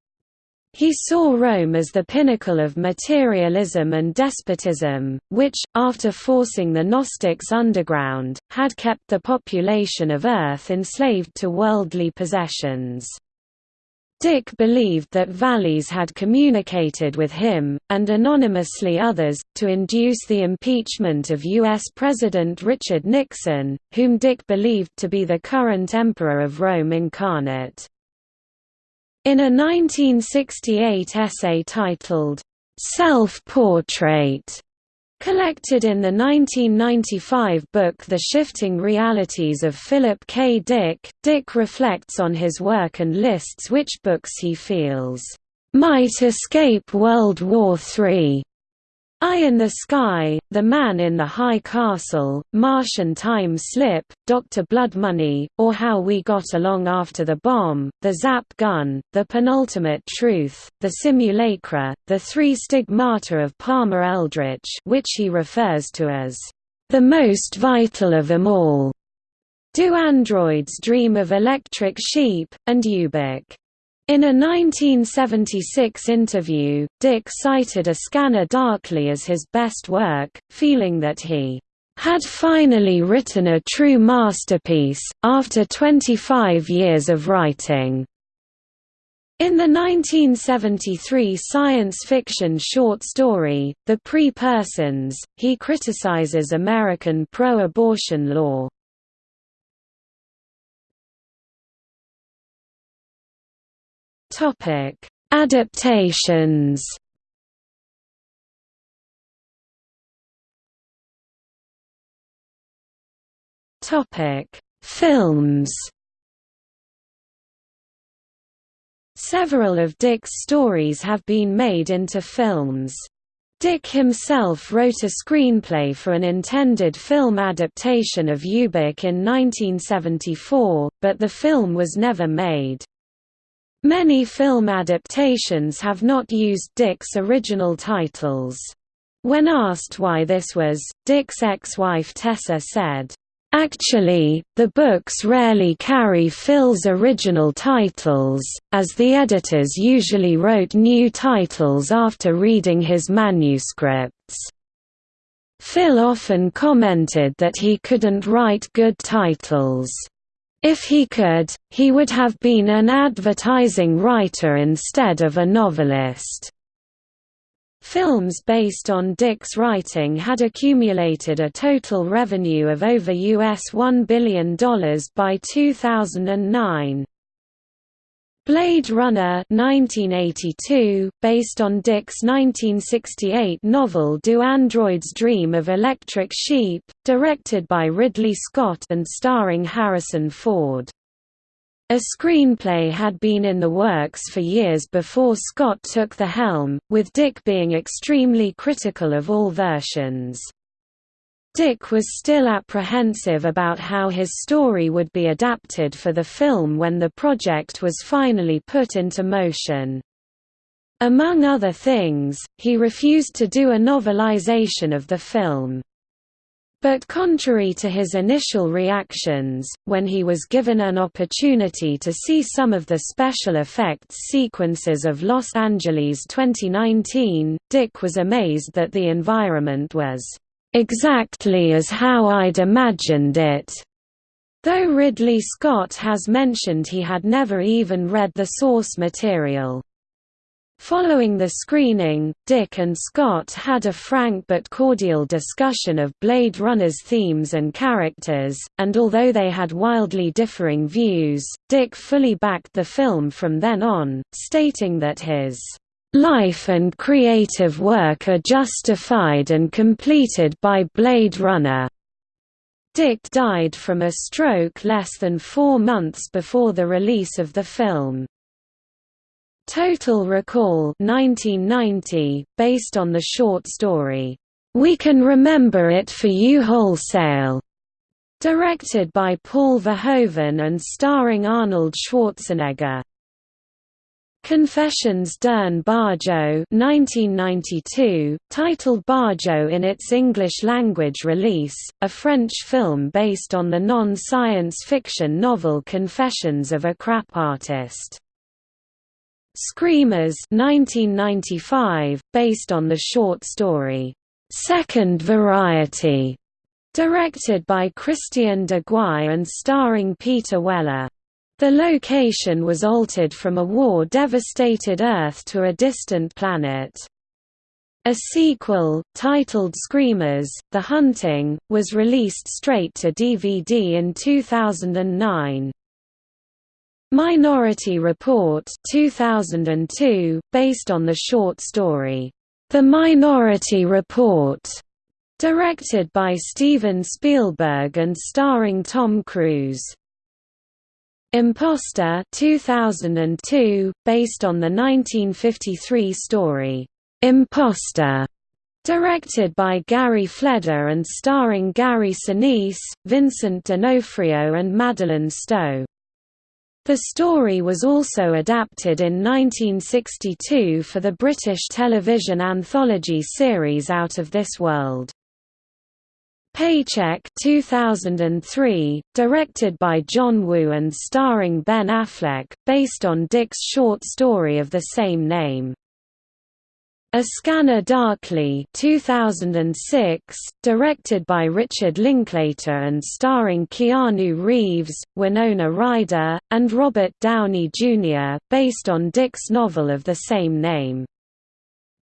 He saw Rome as the pinnacle of materialism and despotism, which, after forcing the Gnostics underground, had kept the population of Earth enslaved to worldly possessions. Dick believed that VALIS had communicated with him, and anonymously others, to induce the impeachment of U.S. President Richard Nixon, whom Dick believed to be the current Emperor of Rome incarnate. In a 1968 essay titled, Self-Portrait, collected in the 1995 book The Shifting Realities of Philip K. Dick, Dick reflects on his work and lists which books he feels might escape World War III. Eye in the Sky, The Man in the High Castle, Martian Time Slip, Dr. Blood Money, or How We Got Along After the Bomb, The Zap Gun, The Penultimate Truth, The Simulacra, The Three Stigmata of Palmer Eldritch which he refers to as, "...the most vital of them all." Do Androids Dream of Electric Sheep, and Ubik. In a 1976 interview, Dick cited A Scanner Darkly as his best work, feeling that he had finally written a true masterpiece, after 25 years of writing. In the 1973 science fiction short story, The Pre-Persons, he criticizes American pro-abortion law. Topic: Adaptations. Topic: Films. Several of Dick's stories have been made into films. Dick himself wrote a screenplay for an intended film adaptation of Ubik in 1974, but the film was never made. Many film adaptations have not used Dick's original titles. When asked why this was, Dick's ex-wife Tessa said, Actually, the books rarely carry Phil's original titles, as the editors usually wrote new titles after reading his manuscripts. Phil often commented that he couldn't write good titles. If he could, he would have been an advertising writer instead of a novelist. Films based on Dick's writing had accumulated a total revenue of over US $1 billion by 2009. Blade Runner 1982, based on Dick's 1968 novel Do Androids Dream of Electric Sheep, directed by Ridley Scott and starring Harrison Ford. A screenplay had been in the works for years before Scott took the helm, with Dick being extremely critical of all versions. Dick was still apprehensive about how his story would be adapted for the film when the project was finally put into motion. Among other things, he refused to do a novelization of the film. But contrary to his initial reactions, when he was given an opportunity to see some of the special effects sequences of Los Angeles 2019, Dick was amazed that the environment was exactly as how I'd imagined it. Though Ridley Scott has mentioned he had never even read the source material. Following the screening, Dick and Scott had a frank but cordial discussion of Blade Runner's themes and characters, and although they had wildly differing views, Dick fully backed the film from then on, stating that his Life and creative work are justified and completed by Blade Runner. Dick died from a stroke less than four months before the release of the film. Total Recall 1990, based on the short story, "'We Can Remember It for You Wholesale' directed by Paul Verhoeven and starring Arnold Schwarzenegger. Confessions d'un Barjo 1992, titled Barjo in its English-language release, a French film based on the non-science fiction novel Confessions of a Crap Artist. Screamers 1995, based on the short story, Second Variety, directed by Christian Duguay and starring Peter Weller. The location was altered from a war-devastated Earth to a distant planet. A sequel, titled Screamers, The Hunting, was released straight to DVD in 2009. Minority Report 2002, based on the short story, The Minority Report, directed by Steven Spielberg and starring Tom Cruise. Imposter 2002, based on the 1953 story, Imposter, directed by Gary Fleder and starring Gary Sinise, Vincent D'Onofrio and Madeleine Stowe. The story was also adapted in 1962 for the British television anthology series Out of This World. Paycheck 2003, directed by John Woo and starring Ben Affleck, based on Dick's short story of the same name. A Scanner Darkly 2006, directed by Richard Linklater and starring Keanu Reeves, Winona Ryder, and Robert Downey Jr., based on Dick's novel of the same name.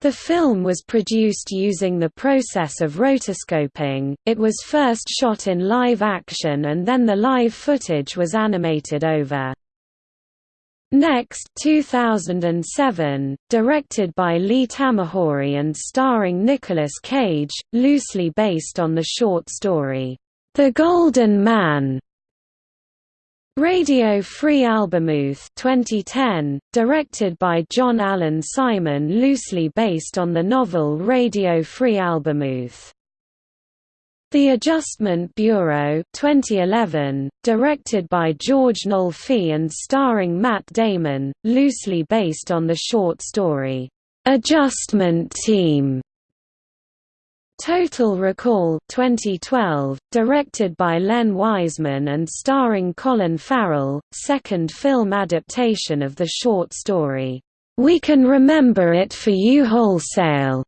The film was produced using the process of rotoscoping, it was first shot in live action and then the live footage was animated over. Next 2007, directed by Lee Tamahori and starring Nicolas Cage, loosely based on the short story, The Golden Man, Radio Free Albemuth 2010, directed by John Alan Simon loosely based on the novel Radio Free Albemuth. The Adjustment Bureau 2011, directed by George Nolfi and starring Matt Damon, loosely based on the short story, "'Adjustment Team' Total Recall 2012, directed by Len Wiseman and starring Colin Farrell, second film adaptation of the short story, "'We Can Remember It For You Wholesale'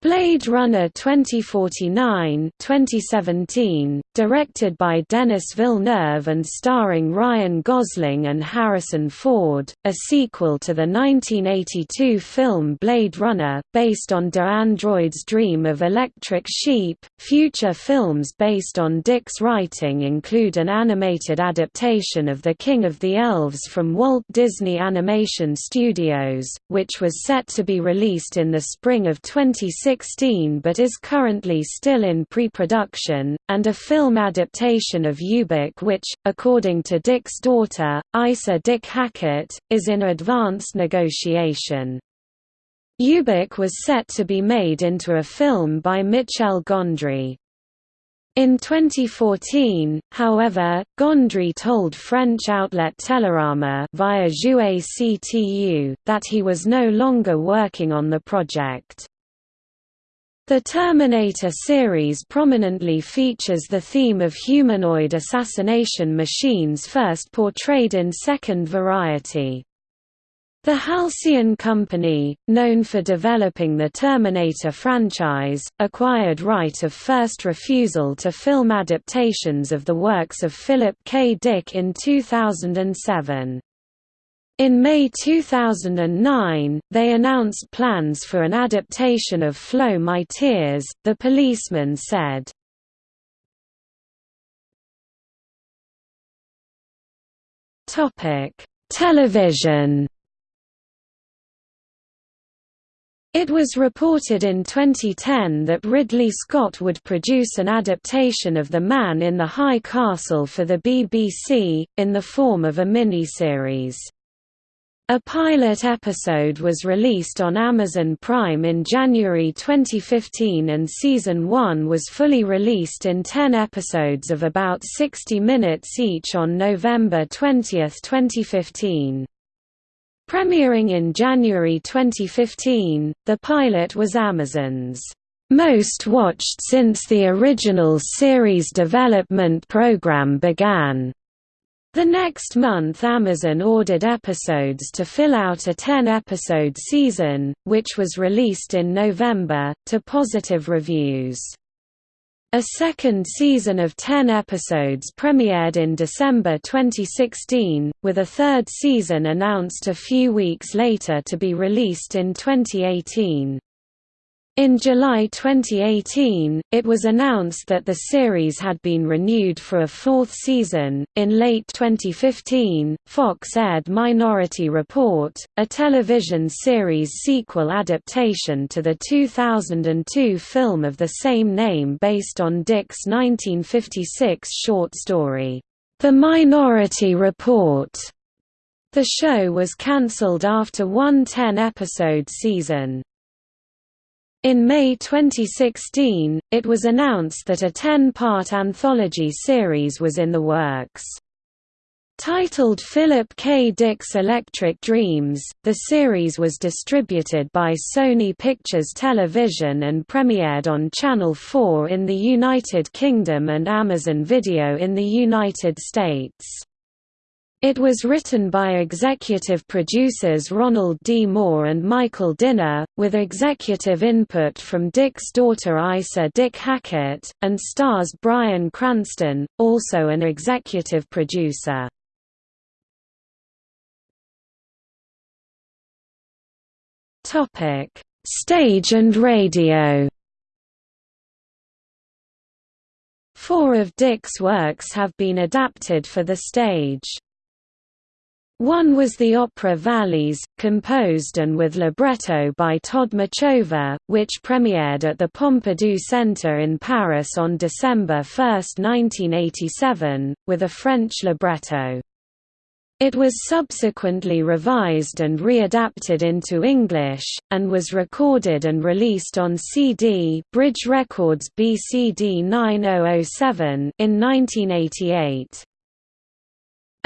Blade Runner 2049 2017, directed by Denis Villeneuve and starring Ryan Gosling and Harrison Ford, a sequel to the 1982 film Blade Runner, based on Do Androids Dream of Electric Sheep. Future films based on Dick's writing include an animated adaptation of The King of the Elves from Walt Disney Animation Studios, which was set to be released in the spring of 2016 2016 but is currently still in pre-production, and a film adaptation of Ubik which, according to Dick's daughter, Isa Dick Hackett, is in advanced negotiation. Ubik was set to be made into a film by Michel Gondry. In 2014, however, Gondry told French outlet Télérama via CTU that he was no longer working on the project. The Terminator series prominently features the theme of humanoid assassination machines first portrayed in Second Variety. The Halcyon Company, known for developing the Terminator franchise, acquired right of first refusal to film adaptations of the works of Philip K. Dick in 2007. In May 2009, they announced plans for an adaptation of Flow My Tears, the policeman said. Television It was reported in 2010 that Ridley Scott would produce an adaptation of The Man in the High Castle for the BBC, in the form of a miniseries. A pilot episode was released on Amazon Prime in January 2015 and Season 1 was fully released in 10 episodes of about 60 minutes each on November 20, 2015. Premiering in January 2015, the pilot was Amazon's most watched since the original series development program began. The next month Amazon ordered episodes to fill out a 10-episode season, which was released in November, to positive reviews. A second season of 10 episodes premiered in December 2016, with a third season announced a few weeks later to be released in 2018. In July 2018, it was announced that the series had been renewed for a fourth season. In late 2015, Fox aired Minority Report, a television series sequel adaptation to the 2002 film of the same name based on Dick's 1956 short story, The Minority Report. The show was cancelled after one 10-episode season. In May 2016, it was announced that a 10-part anthology series was in the works. Titled Philip K. Dick's Electric Dreams, the series was distributed by Sony Pictures Television and premiered on Channel 4 in the United Kingdom and Amazon Video in the United States. It was written by executive producers Ronald D. Moore and Michael Dinner, with executive input from Dick's daughter Isa Dick Hackett, and stars Bryan Cranston, also an executive producer. Stage and radio Four of Dick's works have been adapted for the stage. One was the opera VALIS, composed and with libretto by Tod Machover, which premiered at the Pompidou Centre in Paris on December 1, 1987, with a French libretto. It was subsequently revised and readapted into English, and was recorded and released on CD Bridge Records BCD 9007 in 1988.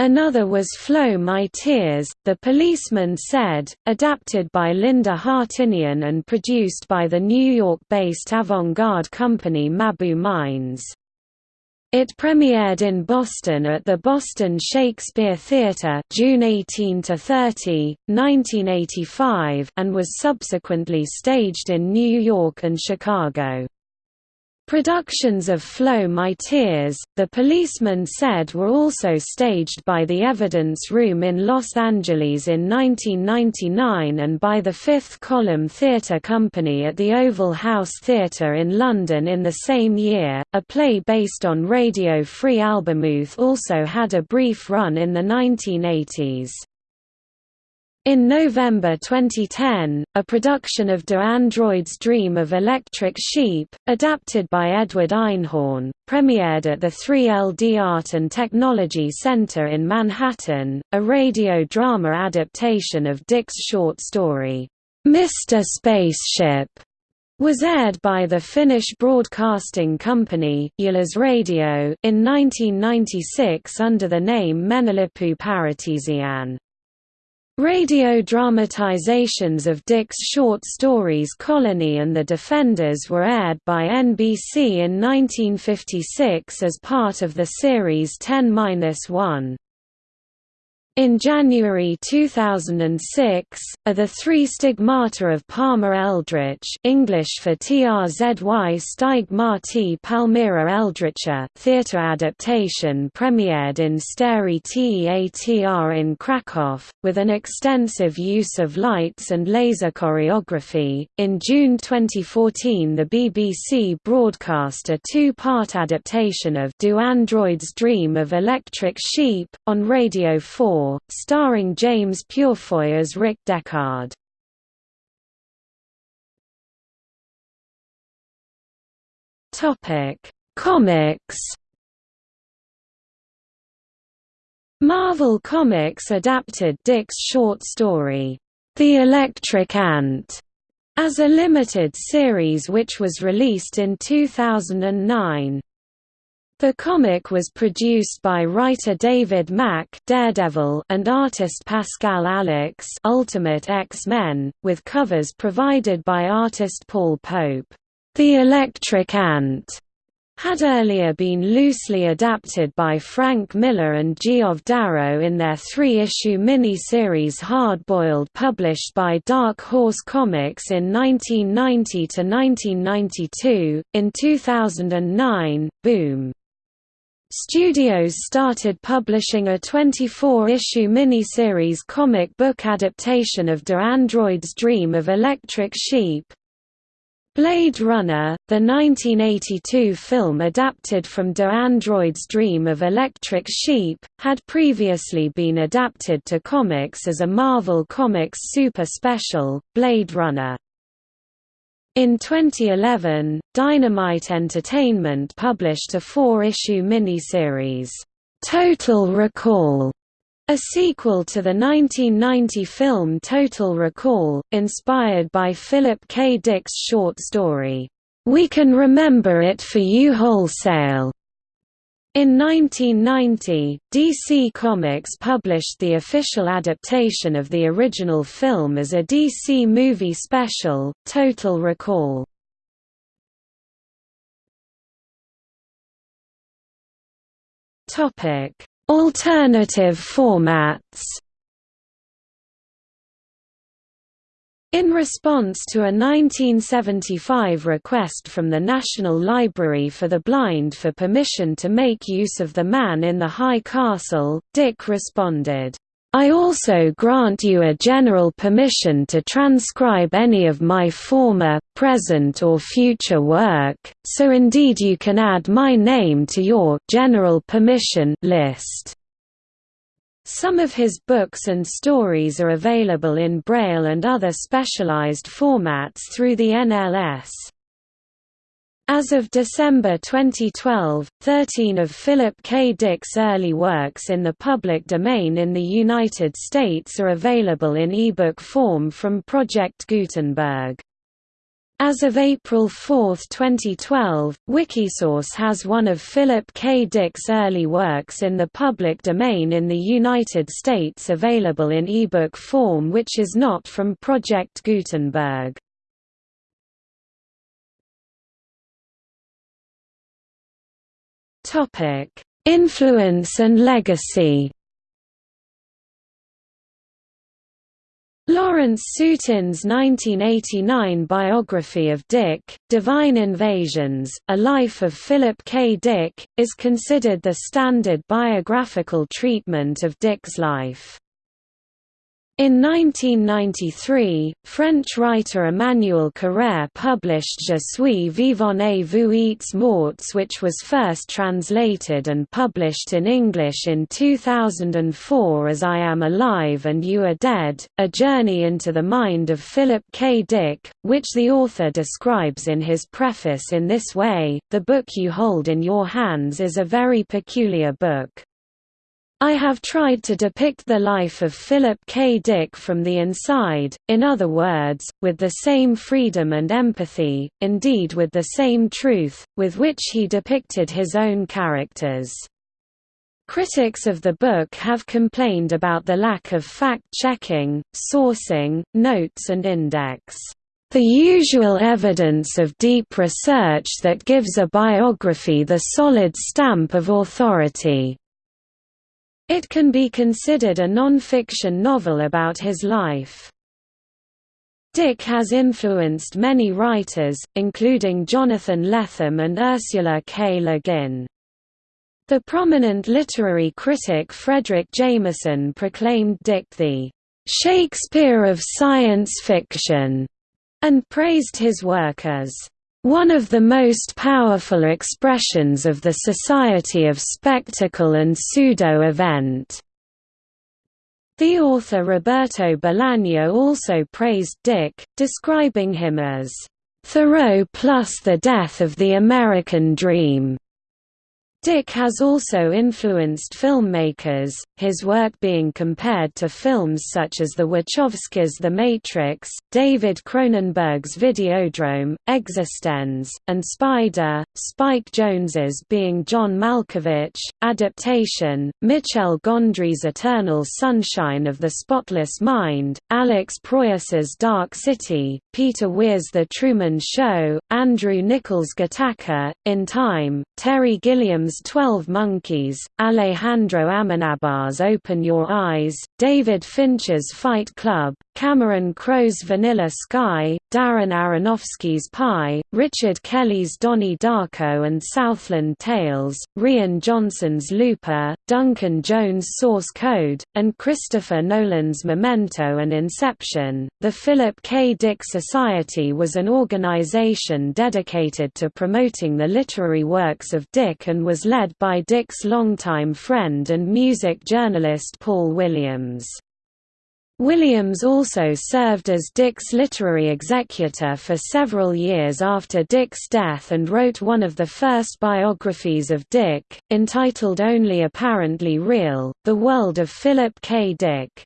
Another was Flow My Tears, The Policeman Said, adapted by Linda Hartinian and produced by the New York-based avant-garde company Mabou Mines. It premiered in Boston at the Boston Shakespeare Theatre June 18 to 30, 1985, and was subsequently staged in New York and Chicago. Productions of Flow My Tears, The Policeman Said were also staged by the Evidence Room in Los Angeles in 1999 and by the Fifth Column Theatre Company at the Oval House Theatre in London in the same year. A play based on Radio Free Albemuth also had a brief run in the 1980s. In November 2010, a production of Do Androids Dream of Electric Sheep, adapted by Edward Einhorn, premiered at the 3LD Art and Technology Center in Manhattan, a radio drama adaptation of Dick's short story, Mr. Spaceship, was aired by the Finnish broadcasting company, Yleisradio, in 1996 under the name Menolippu Paratiisiin. Radio dramatizations of Dick's short stories Colony and The Defenders were aired by NBC in 1956 as part of the series 10-1. In January 2006, are the three stigmata of Palmer Eldritch English for TRZY Stigmati Palmyra Eldritcha theatre adaptation premiered in Stary Teatr in Krakow, with an extensive use of lights and laser choreography. In June 2014 the BBC broadcast a two-part adaptation of Do Androids Dream of Electric Sheep, on Radio 4 War, starring James Purefoy as Rick Deckard. Comics. Marvel Comics adapted Dick's short story, The Electric Ant, as a limited series which was released in 2009. The comic was produced by writer David Mack Daredevil and artist Pascal Alixe Ultimate X-Men, with covers provided by artist Paul Pope. The Electric Ant had earlier been loosely adapted by Frank Miller and Geoff Darrow in their three-issue mini-series Hard-Boiled published by Dark Horse Comics in 1990–1992. In 2009, Boom! Studios started publishing a 24-issue miniseries comic book adaptation of Do Androids Dream of Electric Sheep. Blade Runner, the 1982 film adapted from Do Androids Dream of Electric Sheep, had previously been adapted to comics as a Marvel Comics super special, Blade Runner. In 2011, Dynamite Entertainment published a four-issue miniseries, "'Total Recall' a sequel to the 1990 film Total Recall, inspired by Philip K. Dick's short story, "'We Can Remember It For You Wholesale' In 1990, DC Comics published the official adaptation of the original film as a DC movie special, Total Recall. Alternative formats In response to a 1975 request from the National Library for the Blind for permission to make use of The Man in the High Castle, Dick responded, I also grant you a general permission to transcribe any of my former, present or future work, so indeed you can add my name to your general permission list. Some of his books and stories are available in Braille and other specialized formats through the NLS. As of December 2012, 13 of Philip K. Dick's early works in the public domain in the United States are available in ebook form from Project Gutenberg. As of April 4, 2012, Wikisource has one of Philip K. Dick's early works in the public domain in the United States available in ebook form which is not from Project Gutenberg. Influence and legacy. Lawrence Sutin's 1989 biography of Dick, Divine Invasions, A Life of Philip K. Dick, is considered the standard biographical treatment of Dick's life. In 1993, French writer Emmanuel Carrère published Je suis vivant et vous êtes morts which was first translated and published in English in 2004 as I Am Alive and You Are Dead, a journey into the mind of Philip K. Dick, which the author describes in his preface in this way, the book you hold in your hands is a very peculiar book. I have tried to depict the life of Philip K. Dick from the inside, in other words, with the same freedom and empathy, indeed with the same truth, with which he depicted his own characters. Critics of the book have complained about the lack of fact-checking, sourcing, notes and index. The usual evidence of deep research that gives a biography the solid stamp of authority. It can be considered a non-fiction novel about his life. Dick has influenced many writers, including Jonathan Lethem and Ursula K. Le Guin. The prominent literary critic Fredric Jameson proclaimed Dick the "...Shakespeare of science fiction", and praised his work as one of the most powerful expressions of the society of spectacle and pseudo-event. The author Roberto Bolaño also praised Dick, describing him as, "...Thoreau plus the death of the American dream." Dick has also influenced filmmakers, his work being compared to films such as the Wachowskis' The Matrix, David Cronenberg's Videodrome, eXistenZ, and Spider, Spike Jonze's being John Malkovich, adaptation, Michel Gondry's Eternal Sunshine of the Spotless Mind, Alex Proyas's Dark City, Peter Weir's The Truman Show, Andrew Niccol's Gattaca, In Time, Terry Gilliam's Twelve Monkeys, Alejandro Amenabar's Open Your Eyes, David Fincher's Fight Club, Cameron Crowe's Vanilla Sky, Darren Aronofsky's Pi, Richard Kelly's Donnie Darko and Southland Tales, Rian Johnson's Looper, Duncan Jones' Source Code, and Christopher Nolan's Memento and Inception. The Philip K. Dick Society was an organization dedicated to promoting the literary works of Dick and was led by Dick's longtime friend and music journalist Paul Williams. Williams also served as Dick's literary executor for several years after Dick's death and wrote one of the first biographies of Dick, entitled Only Apparently Real, The World of Philip K. Dick.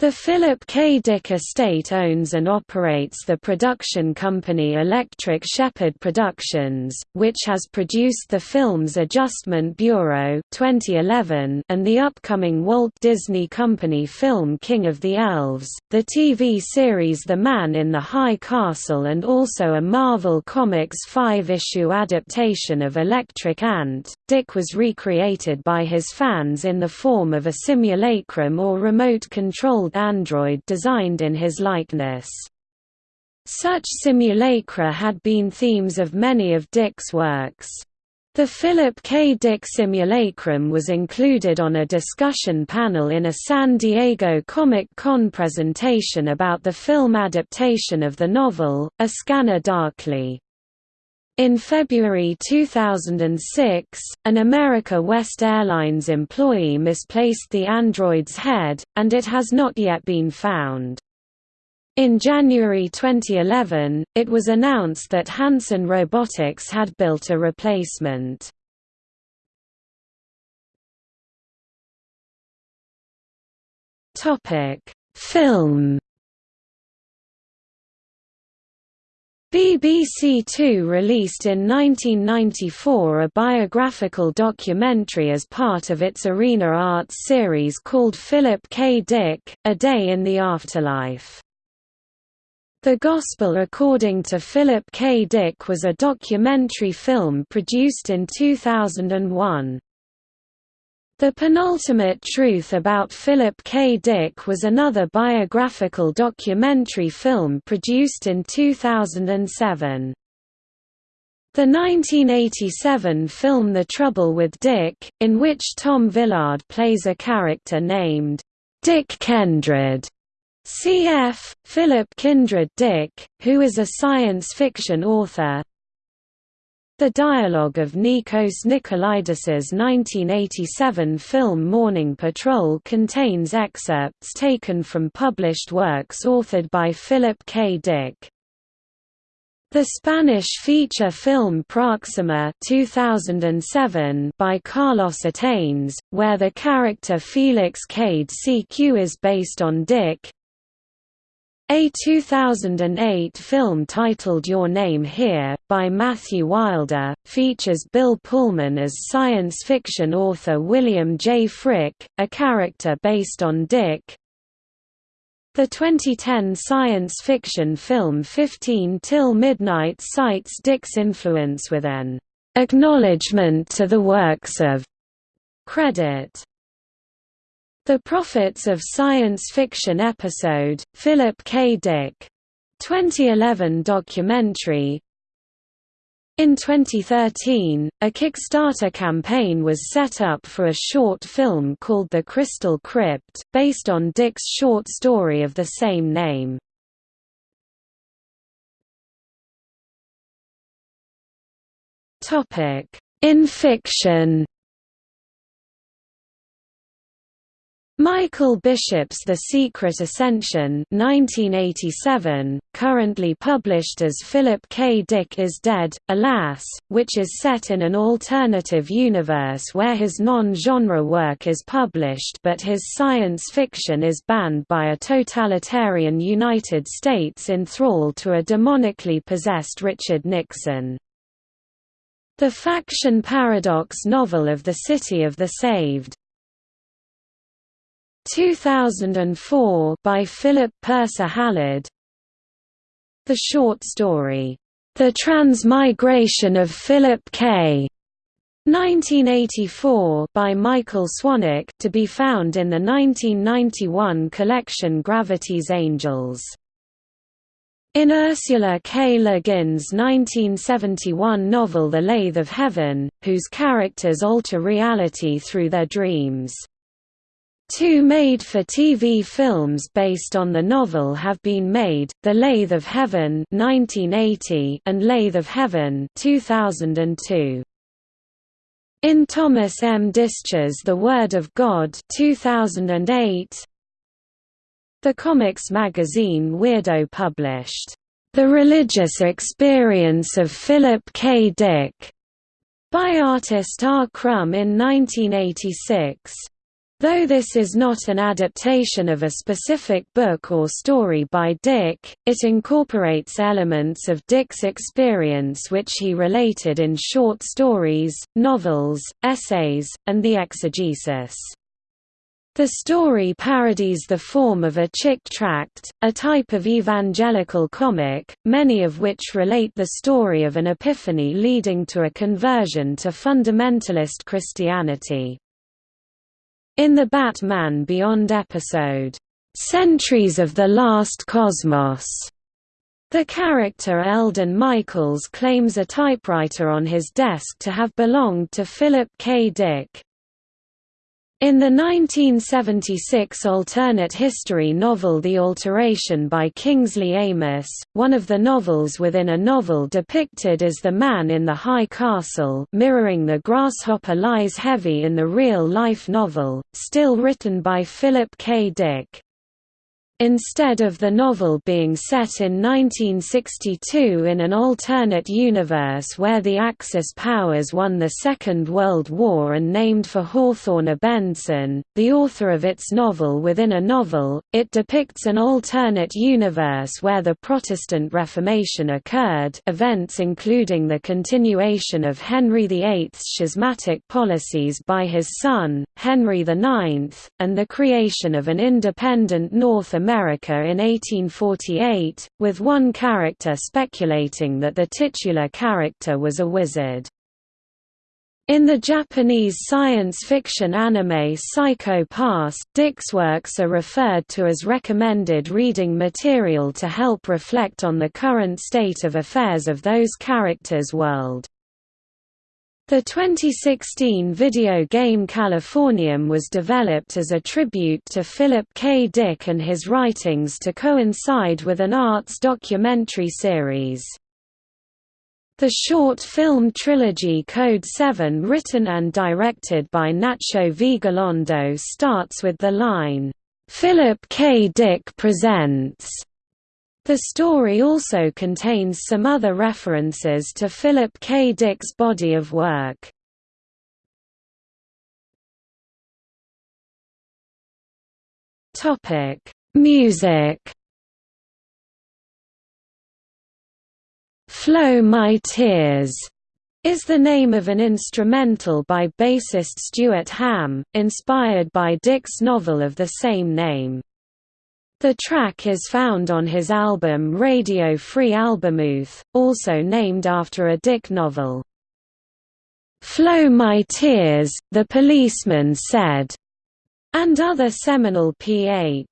The Philip K. Dick estate owns and operates the production company Electric Shepherd Productions, which has produced the films Adjustment Bureau 2011 and the upcoming Walt Disney Company film King of the Elves, the TV series The Man in the High Castle and also a Marvel Comics five-issue adaptation of Electric Ant. Dick was recreated by his fans in the form of a simulacrum or android designed in his likeness. Such simulacra had been themes of many of Dick's works. The Philip K. Dick simulacrum was included on a discussion panel in a San Diego Comic-Con presentation about the film adaptation of the novel, A Scanner Darkly. In February 2006, an America West Airlines employee misplaced the android's head, and it has not yet been found. In January 2011, it was announced that Hanson Robotics had built a replacement. Film BBC Two released in 1994 a biographical documentary as part of its Arena Arts series called Philip K. Dick, A Day in the Afterlife. The Gospel According to Philip K. Dick was a documentary film produced in 2001. The Penultimate Truth About Philip K. Dick was another biographical documentary film produced in 2007. The 1987 film The Trouble with Dick, in which Tom Villard plays a character named Dick Kindred, cf. Philip Kindred Dick, who is a science fiction author, the dialogue of Nikos Nikolaidis's 1987 film Morning Patrol contains excerpts taken from published works authored by Philip K. Dick. The Spanish feature film Proxima 2007 by Carlos Atanes, where the character Felix Cade CQ is based on Dick, a 2008 film titled Your Name Here, by Matthew Wilder, features Bill Pullman as science fiction author William J. Frick, a character based on Dick. The 2010 science fiction film 15 Till Midnight cites Dick's influence with an acknowledgement to the works of credit the Prophets of Science Fiction episode, Philip K. Dick. 2011 documentary In 2013, a Kickstarter campaign was set up for a short film called The Crystal Crypt, based on Dick's short story of the same name. In fiction Michael Bishop's The Secret Ascension 1987, currently published as Philip K. Dick is Dead, Alas, which is set in an alternative universe where his non-genre work is published but his science fiction is banned by a totalitarian United States in thrall to a demonically possessed Richard Nixon. The Faction Paradox novel of the City of the Saved 2004 by Philip Purser Hallard The short story, The Transmigration of Philip K. 1984 by Michael Swanwick to be found in the 1991 collection Gravity's Angels. In Ursula K. Le Guin's 1971 novel The Lathe of Heaven, whose characters alter reality through their dreams. Two made-for-TV films based on the novel have been made, The Lathe of Heaven 1980 and Lathe of Heaven 2002. In Thomas M. Disch's The Word of God 2008, the comics magazine Weirdo published, "...the religious experience of Philip K. Dick", by artist R. Crumb in 1986. Though this is not an adaptation of a specific book or story by Dick, it incorporates elements of Dick's experience which he related in short stories, novels, essays, and the exegesis. The story parodies the form of a chick tract, a type of evangelical comic, many of which relate the story of an epiphany leading to a conversion to fundamentalist Christianity. In the Batman Beyond episode, "'Centuries of the Last Cosmos' The character Eldon Michaels claims a typewriter on his desk to have belonged to Philip K. Dick. In the 1976 alternate history novel The Alteration by Kingsley Amis, one of the novels within a novel depicted as the man in the high castle mirroring the grasshopper lies heavy in the real-life novel, still written by Philip K. Dick. Instead of the novel being set in 1962 in an alternate universe where the Axis powers won the Second World War and named for Hawthorne Abendsen, the author of its novel within a novel, it depicts an alternate universe where the Protestant Reformation occurred events including the continuation of Henry VIII's schismatic policies by his son, Henry IX, and the creation of an independent North America America in 1848, with one character speculating that the titular character was a wizard. In the Japanese science fiction anime Psycho Pass, Dick's works are referred to as recommended reading material to help reflect on the current state of affairs of those characters' world. The 2016 video game Californium was developed as a tribute to Philip K. Dick and his writings to coincide with an arts documentary series. The short film trilogy Code 7 written and directed by Nacho Vigalondo starts with the line, "'Philip K. Dick presents' The story also contains some other references to Philip K. Dick's body of work. Topic: Music Flow My Tears is the name of an instrumental by bassist Stuart Hamm, inspired by Dick's novel of the same name. The track is found on his album Radio Free Albemuth, also named after a Dick novel. "'Flow My Tears,' the policeman said", and other seminal Ph.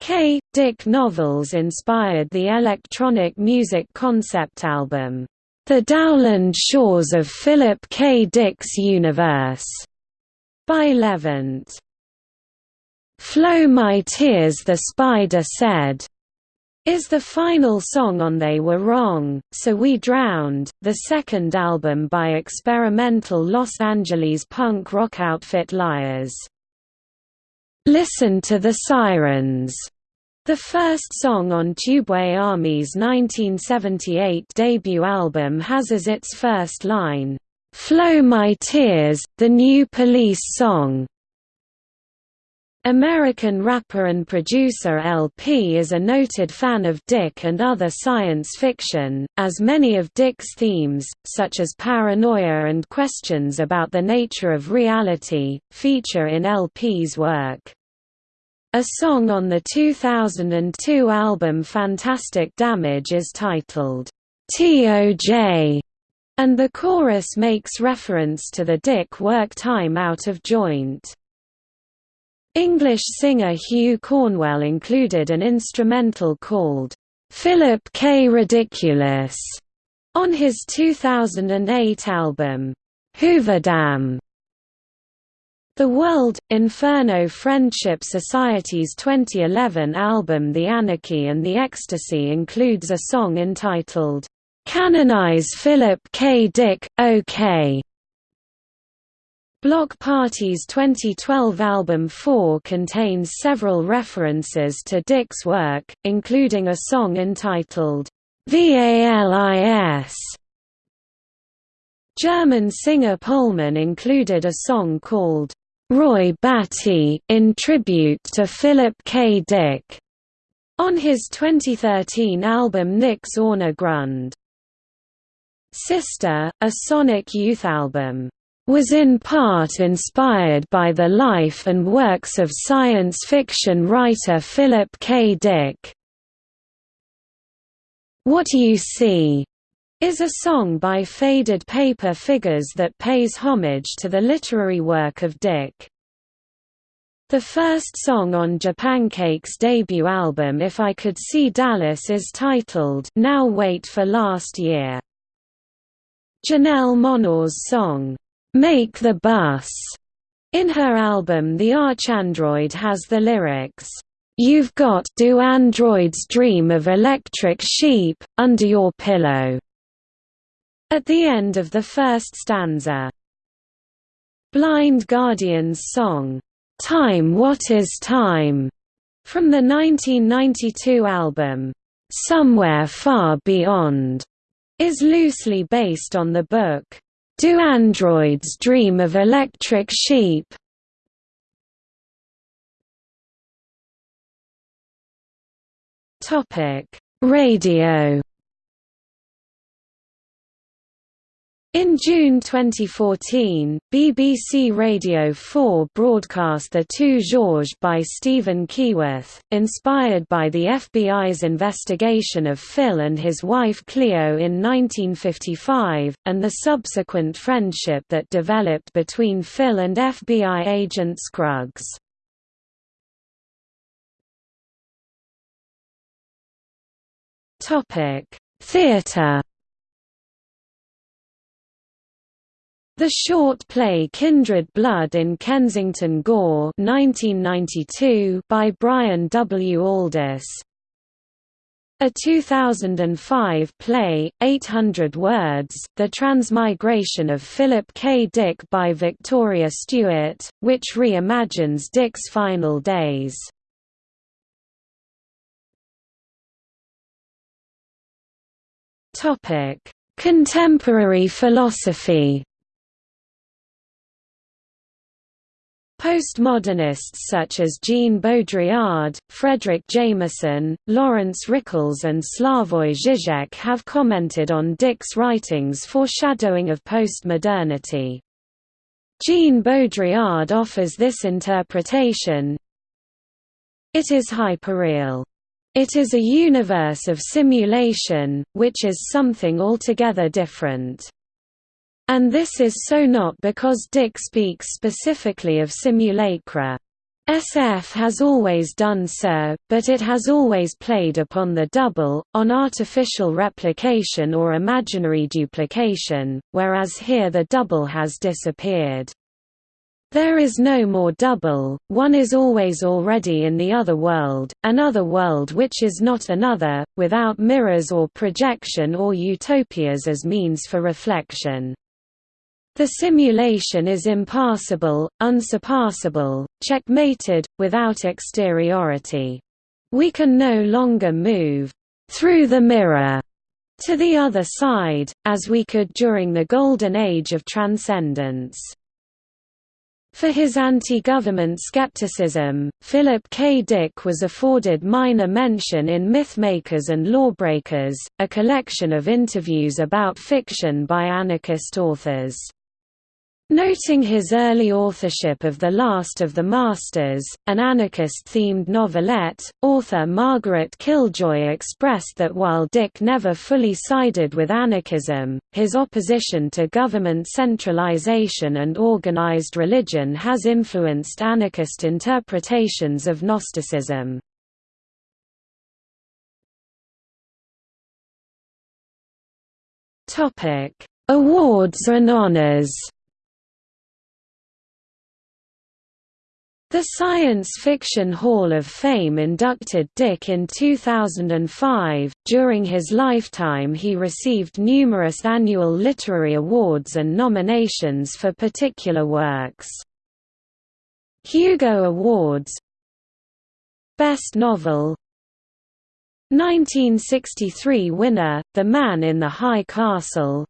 K. Dick novels inspired the electronic music concept album, The Dowland Shores of Philip K. Dick's Universe, by Levant. Flow My Tears the Spider Said is the final song on They Were Wrong, So We Drowned, the second album by experimental Los Angeles punk rock outfit Liars. Listen to the Sirens, the first song on Tubeway Army's 1978 debut album has as its first line, "'Flow My Tears, the new police song' American rapper and producer El-P is a noted fan of Dick and other science fiction, as many of Dick's themes, such as paranoia and questions about the nature of reality, feature in El-P's work. A song on the 2002 album Fantastic Damage is titled, T.O.J., and the chorus makes reference to the Dick work time out of joint. English singer Hugh Cornwell included an instrumental called, "'Philip K. Ridiculous' on his 2008 album, Hooverdam. The World, Inferno Friendship Society's 2011 album The Anarchy and the Ecstasy includes a song entitled, "'Canonize Philip K. Dick, OK' Bloc Party's 2012 album 4 contains several references to Dick's work, including a song entitled, VALIS. German singer Pohlmann included a song called, Roy Batty, in tribute to Philip K. Dick, on his 2013 album Nix ohne Grund. Sister, a Sonic Youth album was in part inspired by the life and works of science fiction writer Philip K. Dick. What You See is a song by Faded Paper Figures that pays homage to the literary work of Dick. The first song on Japancakes' debut album If I Could See Dallas is titled Now Wait for Last Year. Janelle Monáe's song, Make the Bus. In her album The Archandroid has the lyrics, You've got do androids dream of electric sheep, under your pillow, at the end of the first stanza. Blind Guardian's song, Time What Is Time, From the 1992 album, "'Somewhere Far Beyond' is loosely based on the book, "'Do Androids Dream of Electric Sheep?' Topic: Radio In June 2014, BBC Radio 4 broadcast The Two Georges by Stephen Keyworth, inspired by the FBI's investigation of Phil and his wife Cleo in 1955, and the subsequent friendship that developed between Phil and FBI agent Scruggs. Theatre The short play Kindred Blood in Kensington Gore 1992 by Brian W. Aldiss. A 2005 play, 800 Words, The Transmigration of Philip K. Dick by Victoria Stewart, which reimagines Dick's final days. Contemporary philosophy Postmodernists such as Jean Baudrillard, Fredric Jameson, Laurence Rickels and Slavoj Žižek have commented on Dick's writings foreshadowing of postmodernity. Jean Baudrillard offers this interpretation It is hyperreal. It is a universe of simulation, which is something altogether different. And this is so not because Dick speaks specifically of simulacra. SF has always done so, but it has always played upon the double, on artificial replication or imaginary duplication, whereas here the double has disappeared. There is no more double, one is always already in the other world, another world which is not another, without mirrors or projection or utopias as means for reflection. The simulation is impassable, unsurpassable, checkmated, without exteriority. We can no longer move through the mirror to the other side, as we could during the Golden Age of Transcendence. For his anti-government skepticism, Philip K. Dick was afforded minor mention in Mythmakers and Lawbreakers, a collection of interviews about fiction by anarchist authors. Noting his early authorship of The Last of the Masters, an anarchist-themed novelette, author Margaret Killjoy expressed that while Dick never fully sided with anarchism, his opposition to government centralization and organized religion has influenced anarchist interpretations of Gnosticism. Awards and honors The Science Fiction Hall of Fame inducted Dick in 2005. During his lifetime, he received numerous annual literary awards and nominations for particular works. Hugo Awards Best Novel 1963 winner, The Man in the High Castle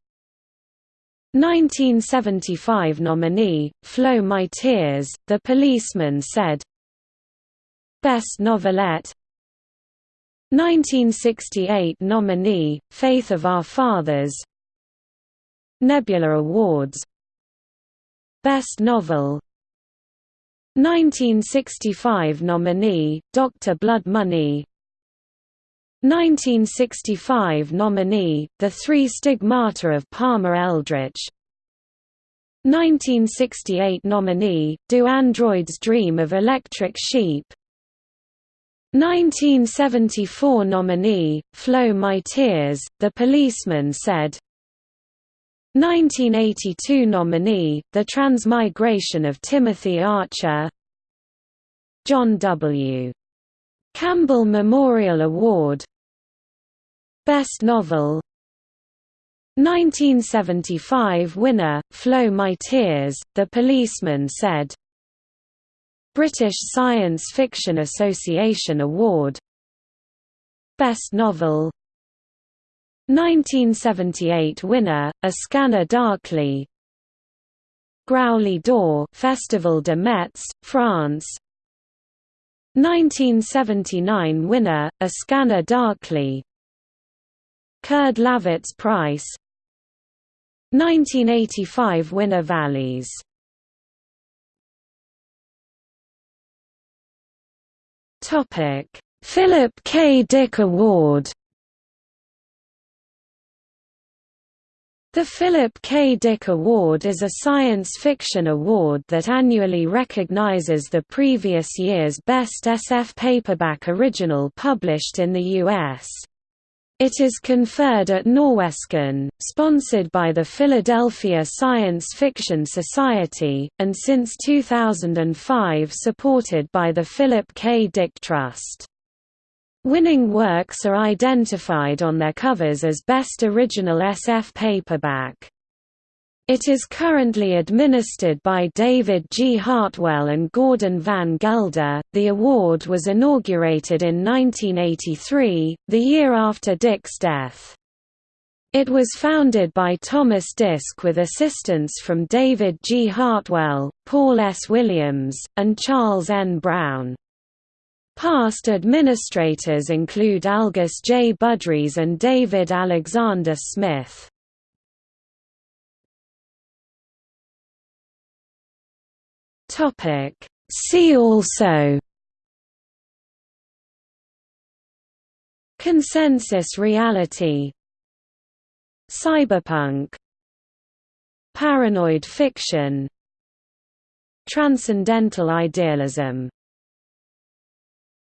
1975 nominee, Flow My Tears, The Policeman said Best Novelette. 1968 nominee, Faith of Our Fathers. Nebula Awards. Best Novel. 1965 nominee, Dr. Blood Money 1965 nominee, The Three Stigmata of Palmer Eldritch 1968 nominee, Do Androids Dream of Electric Sheep? 1974 nominee, Flow My Tears, The Policeman said. 1982 nominee, The Transmigration of Timothy Archer. John W. Campbell Memorial Award Best Novel. 1975 winner, Flow My Tears, The Policeman said. British Science Fiction Association Award. Best Novel. 1978 winner, A Scanner Darkly. Graouilly d'Or Festival de Metz, France. 1979 winner, A Scanner Darkly Kurd Laßwitz Prize 1985 winner VALIS Topic: Philip K. Dick Award The Philip K. Dick Award is a science fiction award that annually recognizes the previous year's best SF paperback original published in the U.S. It is conferred at Norwescon, sponsored by the Philadelphia Science Fiction Society, and since 2005 supported by the Philip K. Dick Trust. Winning works are identified on their covers as Best Original SF Paperback. It is currently administered by David G. Hartwell and Gordon Van Gelder. The award was inaugurated in 1983, the year after Dick's death. It was founded by Thomas Disch with assistance from David G. Hartwell, Paul S. Williams, and Charles N. Brown. Past administrators include Algis J. Budrys and David Alexander Smith. See also. Consensus reality. Cyberpunk. Paranoid fiction. Transcendental idealism